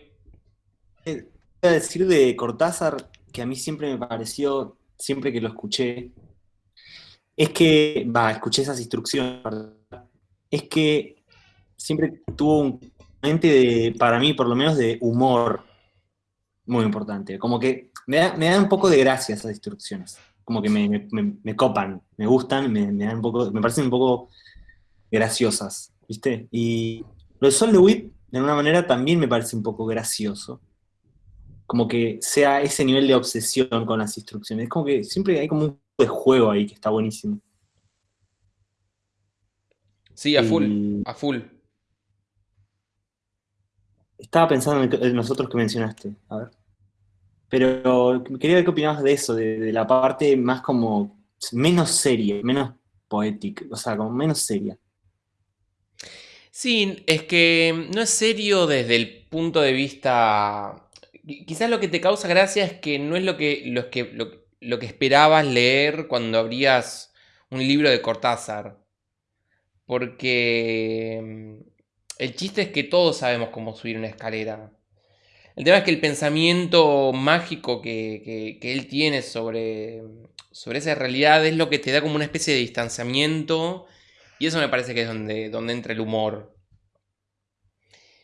Eh, voy a decir de Cortázar que a mí siempre me pareció, siempre que lo escuché, es que, va, escuché esas instrucciones, es que siempre tuvo un mente de, para mí por lo menos, de humor muy importante. Como que me da, me da un poco de gracia esas instrucciones como que me, copan, me gustan, me, dan un poco, me parecen un poco graciosas, ¿viste? Y lo de Sol de de alguna manera, también me parece un poco gracioso. Como que sea ese nivel de obsesión con las instrucciones. Es como que siempre hay como un juego ahí que está buenísimo. Sí, a full, a full. Estaba pensando en nosotros que mencionaste. A ver. Pero quería ver qué opinabas de eso, de, la parte más como menos seria, menos poética, o sea, como menos seria. Sí, es que no es serio desde el punto de vista... Quizás lo que te causa gracia es que no es lo que, lo que, lo, que esperabas leer cuando abrías un libro de Cortázar. Porque mm, el chiste es que todos sabemos cómo subir una escalera. El tema es que el pensamiento mágico que, él tiene sobre, sobre esa realidad es lo que te da como una especie de distanciamiento y eso me parece que es donde, donde entra el humor.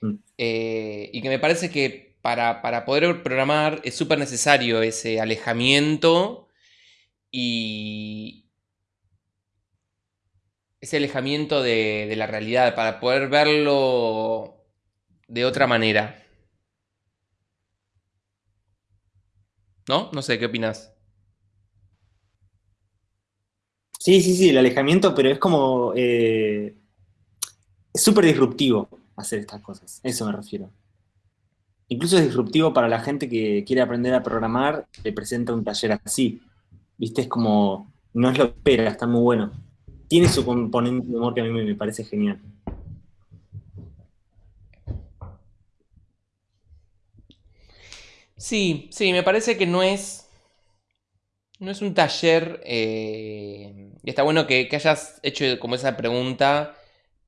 Mm. Eh, y que me parece que para, poder programar es súper necesario ese alejamiento y ese alejamiento de, la realidad para poder verlo de otra manera. ¿No? No sé, ¿qué opinas? Sí, sí, sí, el alejamiento, pero es como... Eh, es súper disruptivo hacer estas cosas, eso me refiero. Incluso es disruptivo para la gente que quiere aprender a programar, le presenta un taller así. ¿Viste? Es como, no es lo que espera, está muy bueno. Tiene su componente de humor que a mí me parece genial. Sí, sí, me parece que no es. No es un taller. Eh, y está bueno que, hayas hecho como esa pregunta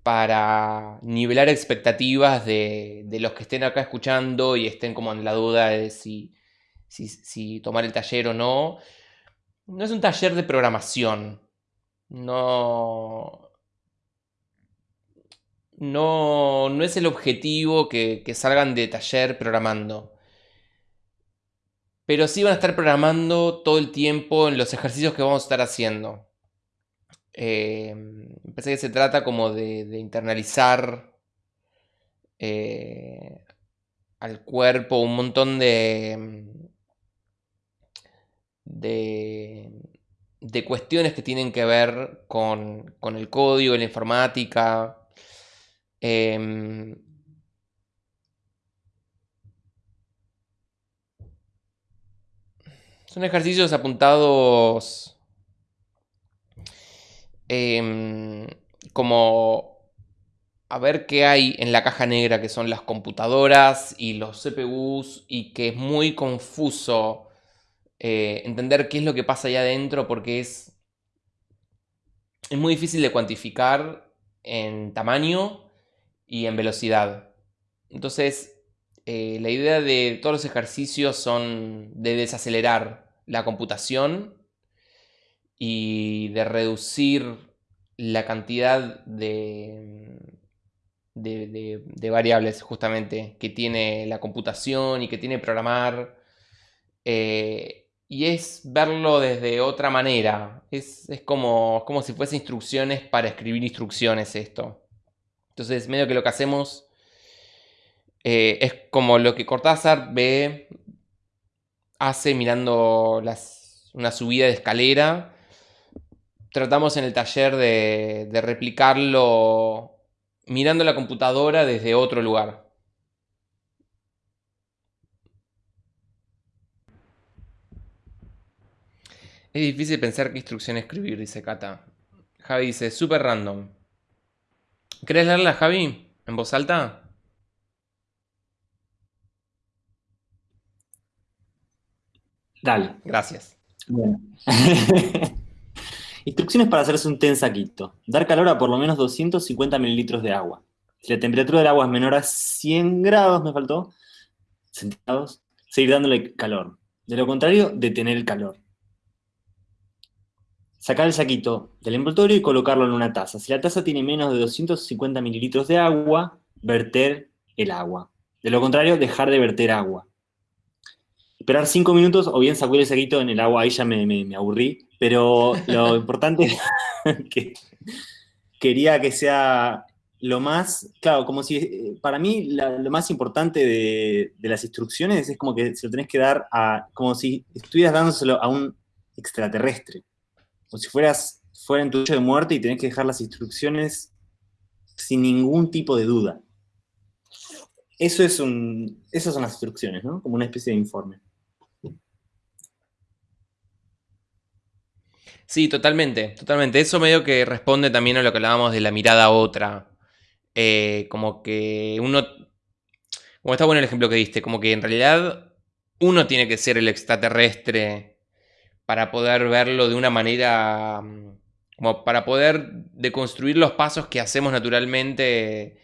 para nivelar expectativas de, los que estén acá escuchando y estén como en la duda de si, si, tomar el taller o no. No es un taller de programación. No. No, no es el objetivo que, salgan de taller programando. Pero sí van a estar programando todo el tiempo en los ejercicios que vamos a estar haciendo. Eh, parece que se trata como de, internalizar eh, al cuerpo un montón de, de, cuestiones que tienen que ver con, el código, la informática. Em, Son ejercicios apuntados em, como a ver qué hay en la caja negra que son las computadoras y los CPUs y que es muy confuso eh, entender qué es lo que pasa ahí adentro porque es, es muy difícil de cuantificar en tamaño y en velocidad. Entonces, eh, la idea de todos los ejercicios son de desacelerar la computación y de reducir la cantidad de, de, variables justamente que tiene la computación y que tiene programar. Eh, y es verlo desde otra manera. Es, como, como si fuese instrucciones para escribir instrucciones esto. Entonces, medio que lo que hacemos eh, es como lo que Cortázar ve, hace mirando una subida de escalera. Tratamos en el taller de, de replicarlo mirando la computadora desde otro lugar. Es difícil pensar qué instrucción escribir, dice Kata. Javi dice, super random. ¿Querés leerla, Javi? ¿En voz alta? Dale. Gracias. Instrucciones para hacerse un té en saquito. Dar calor a por lo menos 250 mililitros de agua. Si la temperatura del agua es menor a 100 grados, me faltó, centígrados, seguir dándole calor. De lo contrario, detener el calor. Sacar el saquito del envoltorio y colocarlo en una taza. Si la taza tiene menos de 250 mililitros de agua, verter el agua. De lo contrario, dejar de verter agua. Esperar 5 minutos o bien sacudir el saquito en el agua, ahí ya me, me aburrí. Pero lo importante es que quería que sea lo más, claro, como si, eh, para mí lo más importante de, las instrucciones es como que se lo tenés que dar a, como si estuvieras dándoselo a un extraterrestre. O si fueras, fuera en tu de muerte y tenés que dejar las instrucciones sin ningún tipo de duda. Eso es un, esas son las instrucciones, ¿no? Como una especie de informe. Sí, totalmente, totalmente. Eso medio que responde también a lo que hablábamos de la mirada otra. Eh, como que uno, como está bueno el ejemplo que diste, como que en realidad uno tiene que ser el extraterrestre para poder verlo de una manera, mm, como para poder deconstruir los pasos que hacemos naturalmente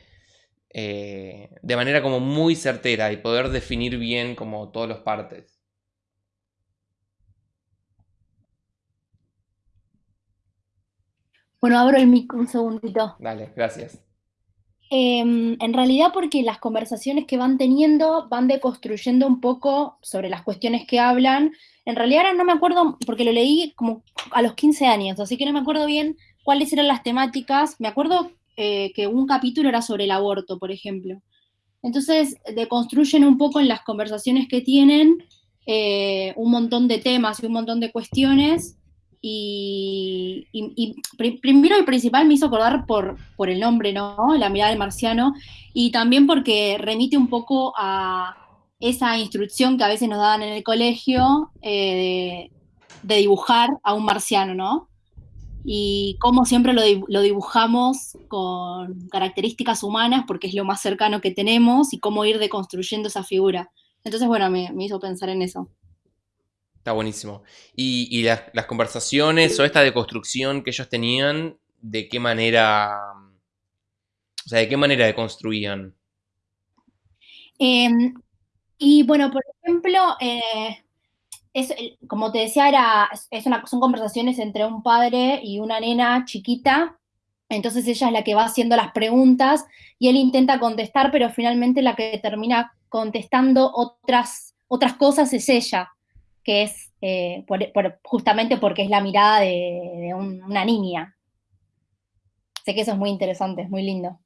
eh, de manera como muy certera y poder definir bien como todas las partes. Bueno, abro el mic un segundito. Dale, gracias. Em, en realidad porque las conversaciones que van teniendo van deconstruyendo un poco sobre las cuestiones que hablan. En realidad ahora no me acuerdo, porque lo leí como a los 15 años, así que no me acuerdo bien cuáles eran las temáticas. Me acuerdo eh, que un capítulo era sobre el aborto, por ejemplo. Entonces deconstruyen un poco en las conversaciones que tienen eh, un montón de temas y un montón de cuestiones y, primero y principal me hizo acordar por, por el nombre, ¿no? La mirada del marciano, y también porque remite un poco a esa instrucción que a veces nos daban en el colegio eh, de, dibujar a un marciano, ¿no? Y cómo siempre lo, dibujamos con características humanas, porque es lo más cercano que tenemos, y cómo ir deconstruyendo esa figura. Entonces, bueno, me hizo pensar en eso. Está buenísimo. Y, las, conversaciones o esta deconstrucción que ellos tenían, ¿de qué manera, o sea, de qué manera deconstruían? Em, y bueno, por ejemplo, eh, como te decía, era, es una, son conversaciones entre un padre y una nena chiquita, entonces ella es la que va haciendo las preguntas y él intenta contestar, pero finalmente la que termina contestando otras, otras cosas es ella que es eh, justamente porque es la mirada de, una niña. Sé que eso es muy interesante, es muy lindo.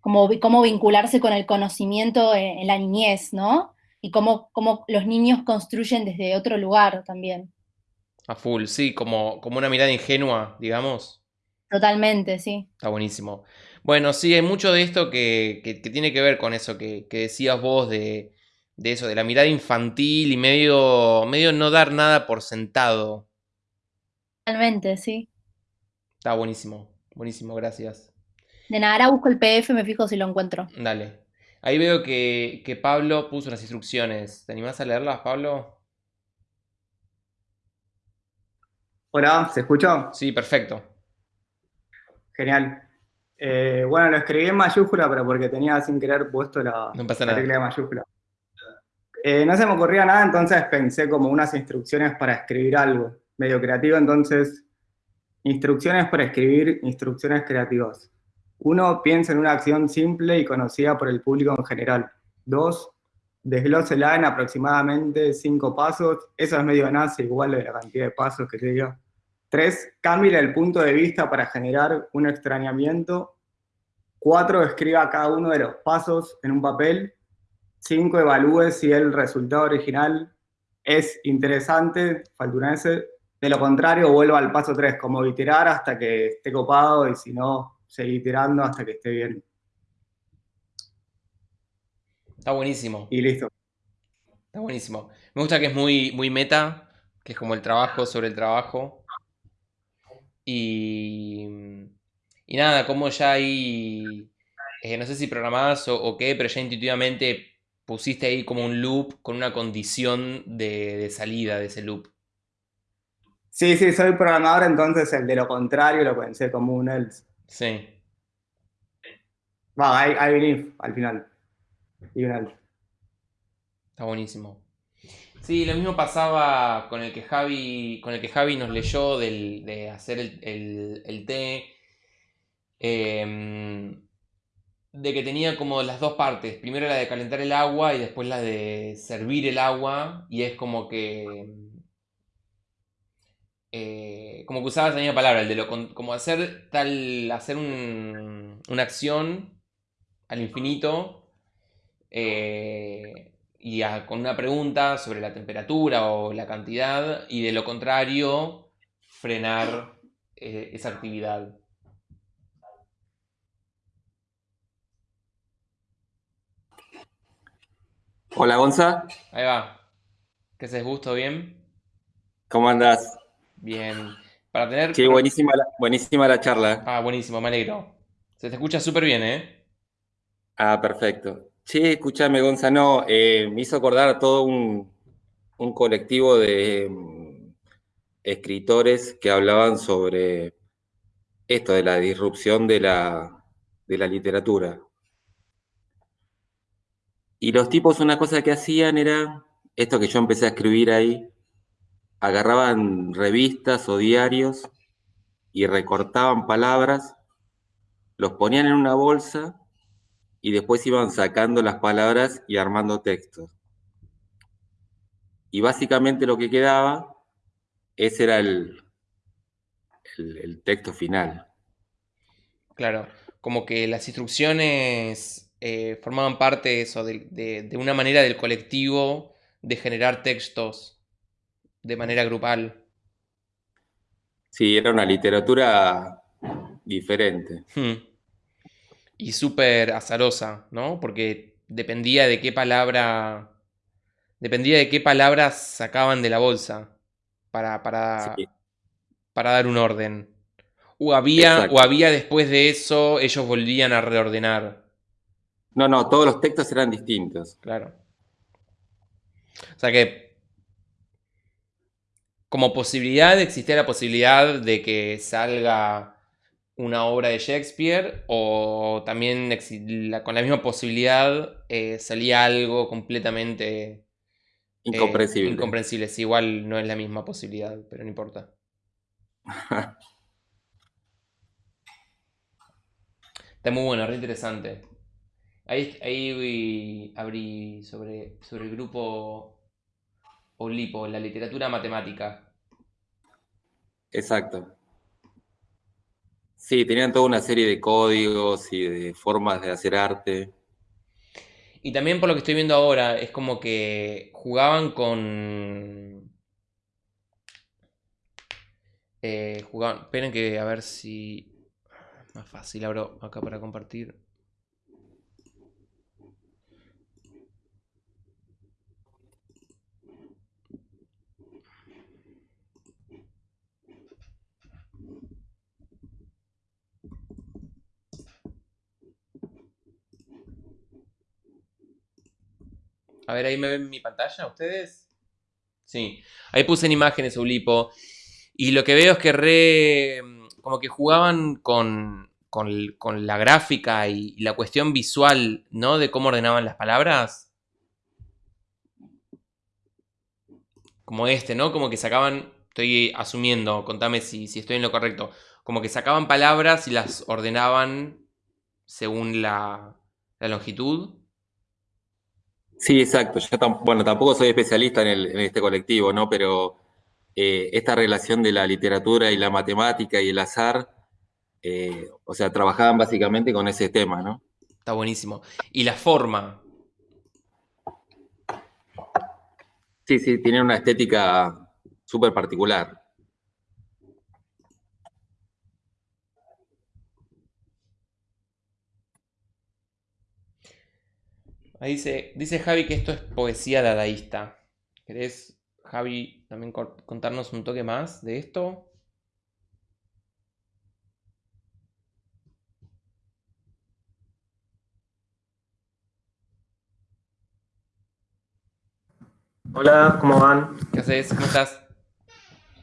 Como, cómo vincularse con el conocimiento en, la niñez, ¿no? Y cómo, cómo, los niños construyen desde otro lugar también. A full, sí, como, como una mirada ingenua, digamos. Totalmente, sí. Está buenísimo. Bueno, sí, hay mucho de esto que, tiene que ver con eso que decías vos de, de eso, de la mirada infantil y medio, medio no dar nada por sentado. Totalmente, sí. Está buenísimo, buenísimo, gracias. De nada, ahora busco el PDF, me fijo si lo encuentro. Dale. Ahí veo que, que Pablo puso unas instrucciones. ¿Te animás a leerlas, Pablo? Hola, ¿se escucha? Sí, perfecto. Genial. Eh, bueno, lo escribí en mayúscula, pero porque tenía sin querer puesto la, No pasa la nada. tecla de mayúscula. Eh, no se me ocurría nada, entonces pensé como unas instrucciones para escribir algo, medio creativo, entonces, instrucciones para escribir instrucciones creativas. Uno, piensa en una acción simple y conocida por el público en general. Dos, desglósela en aproximadamente cinco pasos, eso es medio nace, igual de la cantidad de pasos que te diga. Tres, cambie el punto de vista para generar un extrañamiento. Cuatro, escriba cada uno de los pasos en un papel. Cinco, evalúe si el resultado original es interesante, S. De lo contrario, vuelva al paso 3, como iterar hasta que esté copado y si no, seguir iterando hasta que esté bien. Está buenísimo. Y listo. Está buenísimo. Me gusta que es muy, muy meta, que es como el trabajo sobre el trabajo. Y, y nada, como ya hay, eh, no sé si programadas o, o qué, pero ya intuitivamente pusiste ahí como un loop con una condición de, de salida de ese loop. Sí, sí, soy programador, entonces el de lo contrario lo pensé como un else. Sí. Va, hay, hay un if al final. Y un else. Está buenísimo. Sí, lo mismo pasaba con el que Javi, con el que Javi nos leyó del- de hacer el, el- el té. em, de que tenía como las dos partes. Primero la de calentar el agua y después la de servir el agua. Y es como que. eh, como que usaba esa misma palabra, el de lo como hacer tal. hacer un- una acción al infinito. eh, y con una pregunta sobre la temperatura o la cantidad, y de lo contrario, frenar eh, esa actividad. Hola Gonza, Ahí va. ¿Qué haces, Gusto? ¿Bien? ¿cómo andás? Bien. Para tener... Qué buenísima la, buenísima la charla. Ah, buenísimo, me alegro. Se te escucha súper bien, ¿eh? Ah, perfecto. Che, escúchame Gonza, no, eh, me hizo acordar a todo un, un colectivo de mm, escritores que hablaban sobre esto de la disrupción de la, de la literatura. Y los tipos una cosa que hacían era, esto que yo empecé a escribir ahí, agarraban revistas o diarios y recortaban palabras, los ponían en una bolsa y después iban sacando las palabras y armando textos. Y básicamente lo que quedaba, ese era el, el, el texto final. Claro. Como que las instrucciones eh, formaban parte de eso, de, de- de una manera del colectivo de generar textos de manera grupal. Sí, era una literatura diferente. Hmm. Y súper azarosa, ¿no? Porque dependía de qué palabra. Dependía de qué palabras sacaban de la bolsa para, para, Sí. para dar un orden. O había, Exacto. o había después de eso, ellos volvían a reordenar. No, no, todos los textos eran distintos. Claro. O sea que. Como posibilidad existía la posibilidad de que salga una obra de Shakespeare o también con la misma posibilidad eh, salía algo completamente eh, Incomprensible. incomprensible. Sí, igual no es la misma posibilidad, pero no importa. Está muy bueno, re interesante. Ahí, abrí sobre, sobre el grupo Olipo, la literatura matemática. Exacto. Sí, tenían toda una serie de códigos y de formas de hacer arte. Y también por lo que estoy viendo ahora, es como que jugaban con... eh, jugaban... Esperen que a ver si... Más fácil, abro acá para compartir. A ver, ahí me ven mi pantalla, ¿ustedes? Sí. Ahí puse en imágenes Ulipo. Y lo que veo es que re. como que jugaban con, con, la gráfica y, la cuestión visual, ¿no? De cómo ordenaban las palabras. Como este, ¿no? Como que sacaban, estoy asumiendo, contame si, si estoy en lo correcto, como que sacaban palabras y las ordenaban según la, longitud. Sí, exacto. Yo bueno, tampoco soy especialista en, este colectivo, ¿no? Pero eh, esta relación de la literatura y la matemática y el azar, eh, o sea, trabajaban básicamente con ese tema, ¿no? Está buenísimo. ¿Y la forma? Sí, sí, tiene una estética súper particular. Ahí dice, dice Javi que esto es poesía dadaísta. ¿Querés, Javi, también contarnos un toque más de esto? Hola, ¿cómo van? ¿Qué haces? ¿Cómo estás?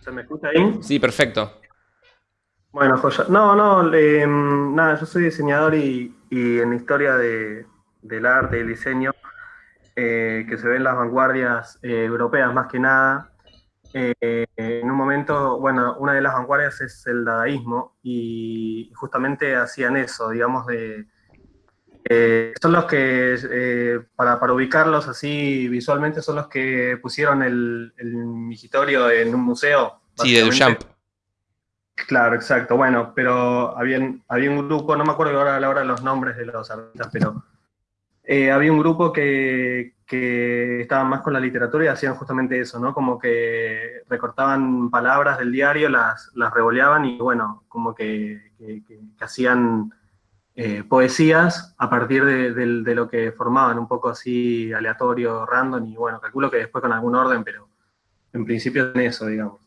¿Se me escucha ahí? Sí, perfecto. Bueno, joya. No, no, mm, nada, yo soy diseñador y en historia de, del arte, del diseño, eh, que se ven las vanguardias eh, europeas más que nada. Eh, en un momento, bueno, una de las vanguardias es el dadaísmo y justamente hacían eso, digamos, de... son los que, para, para, ubicarlos así visualmente, son los que pusieron el, el migitorio en un museo. Sí, de Duchamp. Claro, exacto. Bueno, pero había, había un grupo, no me acuerdo ahora a la hora los nombres de los artistas, pero eh, había un grupo que, que estaba más con la literatura y hacían justamente eso, ¿no? Como que recortaban palabras del diario, las, las revoleaban y bueno, como que, hacían eh, poesías a partir de, de, lo que formaban, un poco así aleatorio, random, y bueno, calculo que después con algún orden, pero en principio en eso, digamos.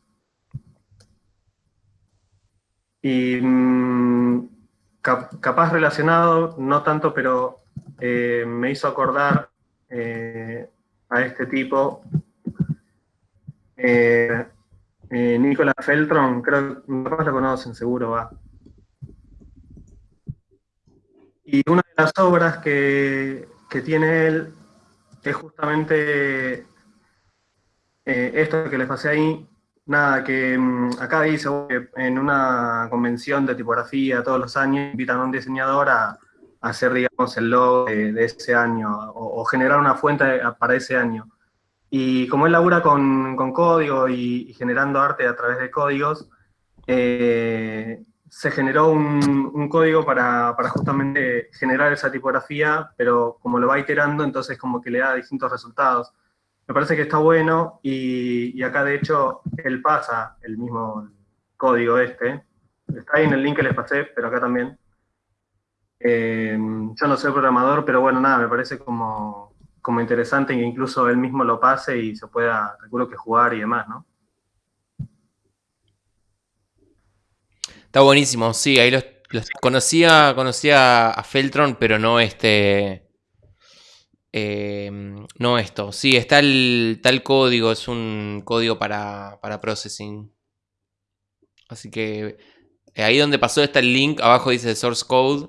Y mm, capaz relacionado, no tanto, pero eh, me hizo acordar eh, a este tipo, eh, Nicolás Feltron, creo que lo conocen, seguro va. Y una de las obras que, tiene él es justamente esto que les pasé ahí, nada, que mm, acá dice que en una convención de tipografía todos los años invitan a un diseñador a, hacer, digamos, el logo de, ese año o, generar una fuente para ese año. Y como él labura con, con código y, generando arte a través de códigos, eh, se generó un, un código para, para, justamente generar esa tipografía, pero como lo va iterando, entonces como que le da distintos resultados. Me parece que está bueno y, y acá de hecho él pasa el mismo código este. Está ahí en el link que les pasé, pero acá también. Eh, yo no soy programador, pero bueno, nada, me parece como, como interesante que incluso él mismo lo pase y se pueda, calculo que jugar y demás, ¿no? Está buenísimo, sí, ahí los, conocía, conocía a Feltron, pero no este... Eh, no esto, sí, está el tal código, es un código para, para processing. Así que eh, ahí donde pasó está el link, abajo dice source code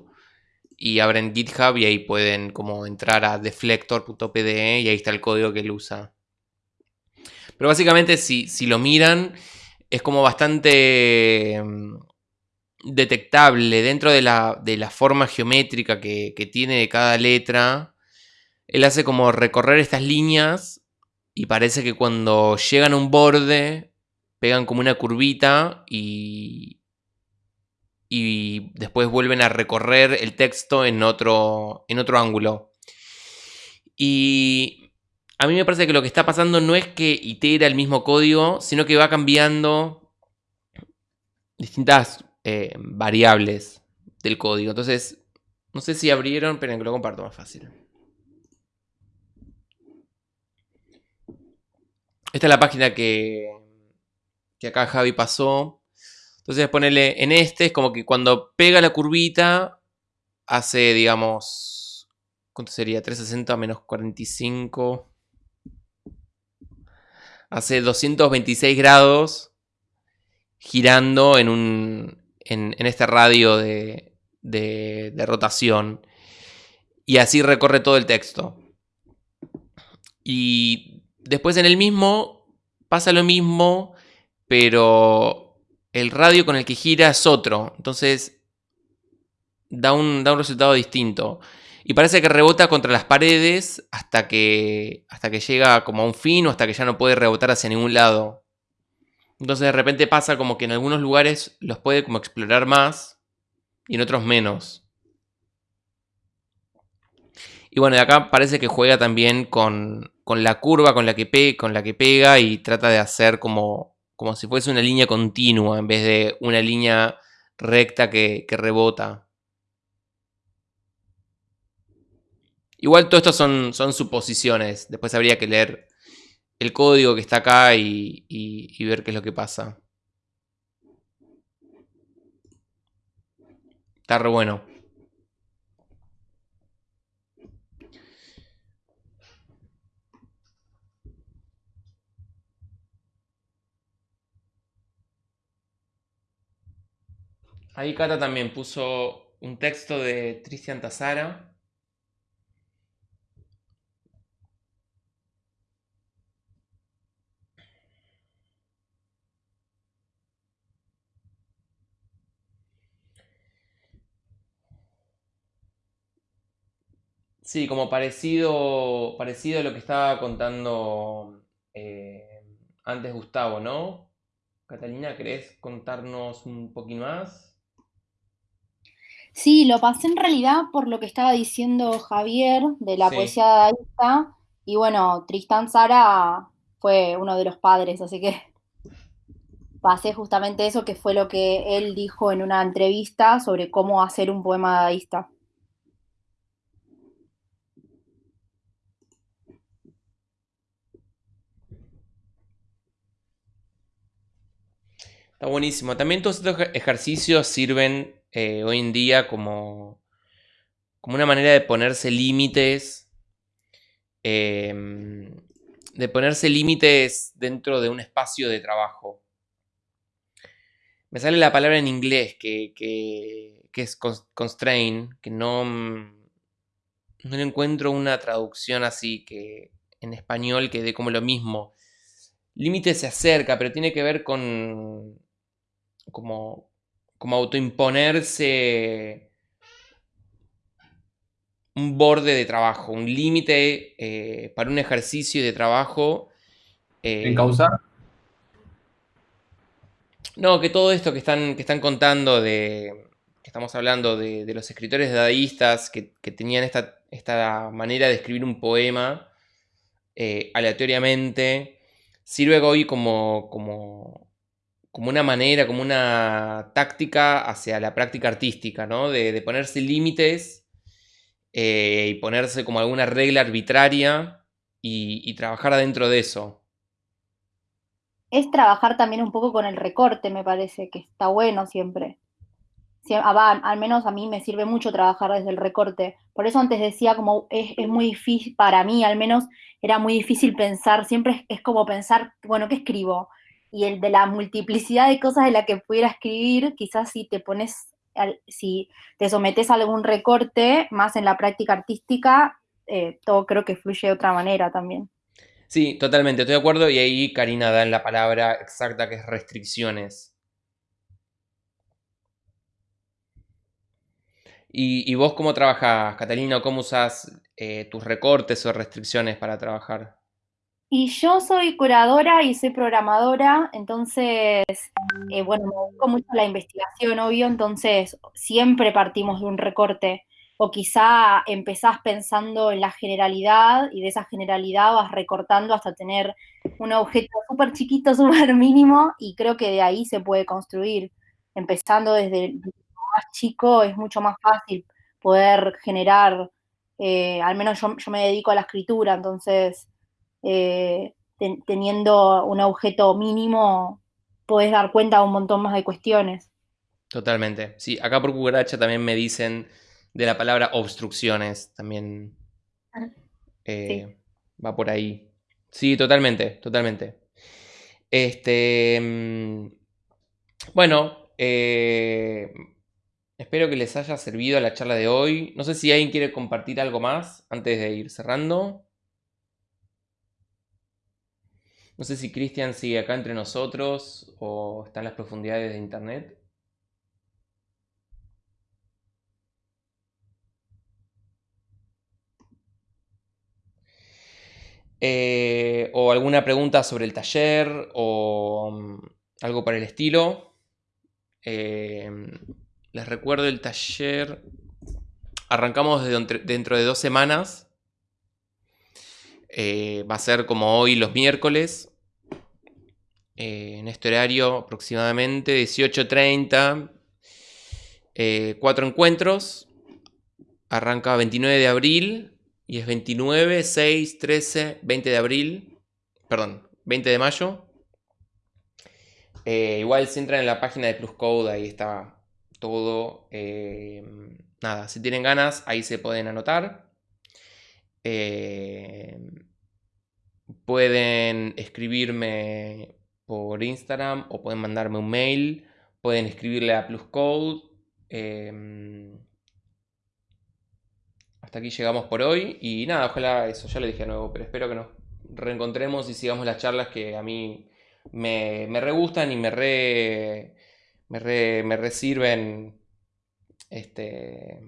y abren GitHub y ahí pueden como entrar a deflector.pde y ahí está el código que él usa. Pero básicamente si, lo miran es como bastante mm, detectable dentro de la, forma geométrica que, que, tiene de cada letra. Él hace como recorrer estas líneas y parece que cuando llegan a un borde pegan como una curvita y, y después vuelven a recorrer el texto en otro, en otro ángulo. Y a mí me parece que lo que está pasando no es que itera el mismo código, sino que va cambiando distintas eh, variables del código. Entonces, no sé si abrieron, pero que lo comparto más fácil. Esta es la página que, que acá Javi pasó. Entonces ponerle en este, es como que cuando pega la curvita, hace, digamos, ¿cuánto sería? 360 menos 45. Hace 226 grados girando en, un, en, este radio de, de, de rotación. Y así recorre todo el texto. Y después en el mismo pasa lo mismo, pero el radio con el que gira es otro. Entonces da un, da un resultado distinto. Y parece que rebota contra las paredes hasta que, hasta que llega como a un fin o hasta que ya no puede rebotar hacia ningún lado. Entonces de repente pasa como que en algunos lugares los puede como explorar más y en otros menos. Y bueno, de acá parece que juega también con, con la curva con la, que con la que pega y trata de hacer como, como si fuese una línea continua en vez de una línea recta que, que rebota. Igual todo esto son, son suposiciones. Después habría que leer el código que está acá y, y ver qué es lo que pasa. Está re bueno. Ahí Cata también puso un texto de Tristian Tazara. Sí, como parecido, parecido a lo que estaba contando eh, antes Gustavo, ¿no? Catalina, ¿querés contarnos un poquito más? Sí, lo pasé en realidad por lo que estaba diciendo Javier de la Sí. poesía dadaísta. Y bueno, Tristán Sara fue uno de los padres, así que pasé justamente eso, que fue lo que él dijo en una entrevista sobre cómo hacer un poema dadaísta. Está buenísimo. También todos estos ej- ejercicios sirven eh, hoy en día como, como una manera de ponerse límites. em, de ponerse límites dentro de un espacio de trabajo. Me sale la palabra en inglés que, que- es cons- constraint, que no, mm, no le encuentro una traducción así que en español que dé como lo mismo. Límite se acerca, pero tiene que ver con como, como autoimponerse un borde de trabajo, un límite eh, para un ejercicio de trabajo. eh, Encauzar. no, que todo esto que están, que están contando de. que estamos hablando de, de los escritores dadaístas que, que tenían esta, esta manera de escribir un poema eh, aleatoriamente, sirve hoy como, como, como una manera, como una táctica hacia la práctica artística, ¿no? De, ponerse límites eh, y ponerse como alguna regla arbitraria y, trabajar adentro de eso. Es trabajar también un poco con el recorte, me parece, que está bueno siempre. Al menos a mí me sirve mucho trabajar desde el recorte. Por eso antes decía como es, es muy difícil, para mí al menos, era muy difícil pensar, siempre es, es como pensar, bueno, ¿qué escribo? Y el de la multiplicidad de cosas de la que pudiera escribir, quizás si te pones, si te sometes a algún recorte, más en la práctica artística, eh, todo creo que fluye de otra manera también. Sí, totalmente, estoy de acuerdo y ahí Karina da en la palabra exacta que es restricciones. ¿Y, y vos cómo trabajas, Catalina? ¿Cómo usas eh, tus recortes o restricciones para trabajar? Y yo soy curadora y soy programadora, entonces, eh, bueno, me dedico mucho a la investigación, obvio, entonces siempre partimos de un recorte, o quizá empezás pensando en la generalidad y de esa generalidad vas recortando hasta tener un objeto súper chiquito, súper mínimo, y creo que de ahí se puede construir. Empezando desde el más chico es mucho más fácil poder generar, eh, al menos yo, yo me dedico a la escritura, entonces eh, ten- teniendo un objeto mínimo, podés dar cuenta de un montón más de cuestiones. Totalmente. Sí, acá por cucaracha también me dicen de la palabra obstrucciones, también eh, va por ahí. Sí, totalmente, totalmente. Este, mm, bueno, eh, Espero que les haya servido la charla de hoy. No sé si alguien quiere compartir algo más antes de ir cerrando. No sé si Cristian sigue acá entre nosotros o está en las profundidades de internet. Eh, o alguna pregunta sobre el taller o mm, algo para el estilo. Eh, les recuerdo el taller. Arrancamos dentro de dos semanas. Eh, va a ser como hoy los miércoles. en este horario aproximadamente 18.30. cuatro encuentros. Arranca 29 de abril y es 29, 6, 13, 20 de abril. Perdón, 20 de mayo. Eh, igual si entran en la página de Pluscode, ahí está todo. Eh, nada, si tienen ganas, ahí se pueden anotar. Eh, pueden escribirme por Instagram o pueden mandarme un mail. Pueden escribirle a Pluscode hasta aquí llegamos por hoy. Y nada, ojalá eso, ya lo dije de nuevo, pero espero que nos reencontremos y sigamos las charlas que a mí me, me re gustan y me re, me re, me este,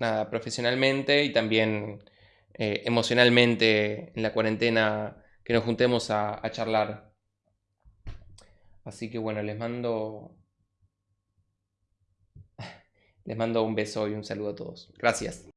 nada, profesionalmente y también eh, emocionalmente en la cuarentena que nos juntemos a, a charlar. Así que bueno, les mando les mando un beso y un saludo a todos. Gracias.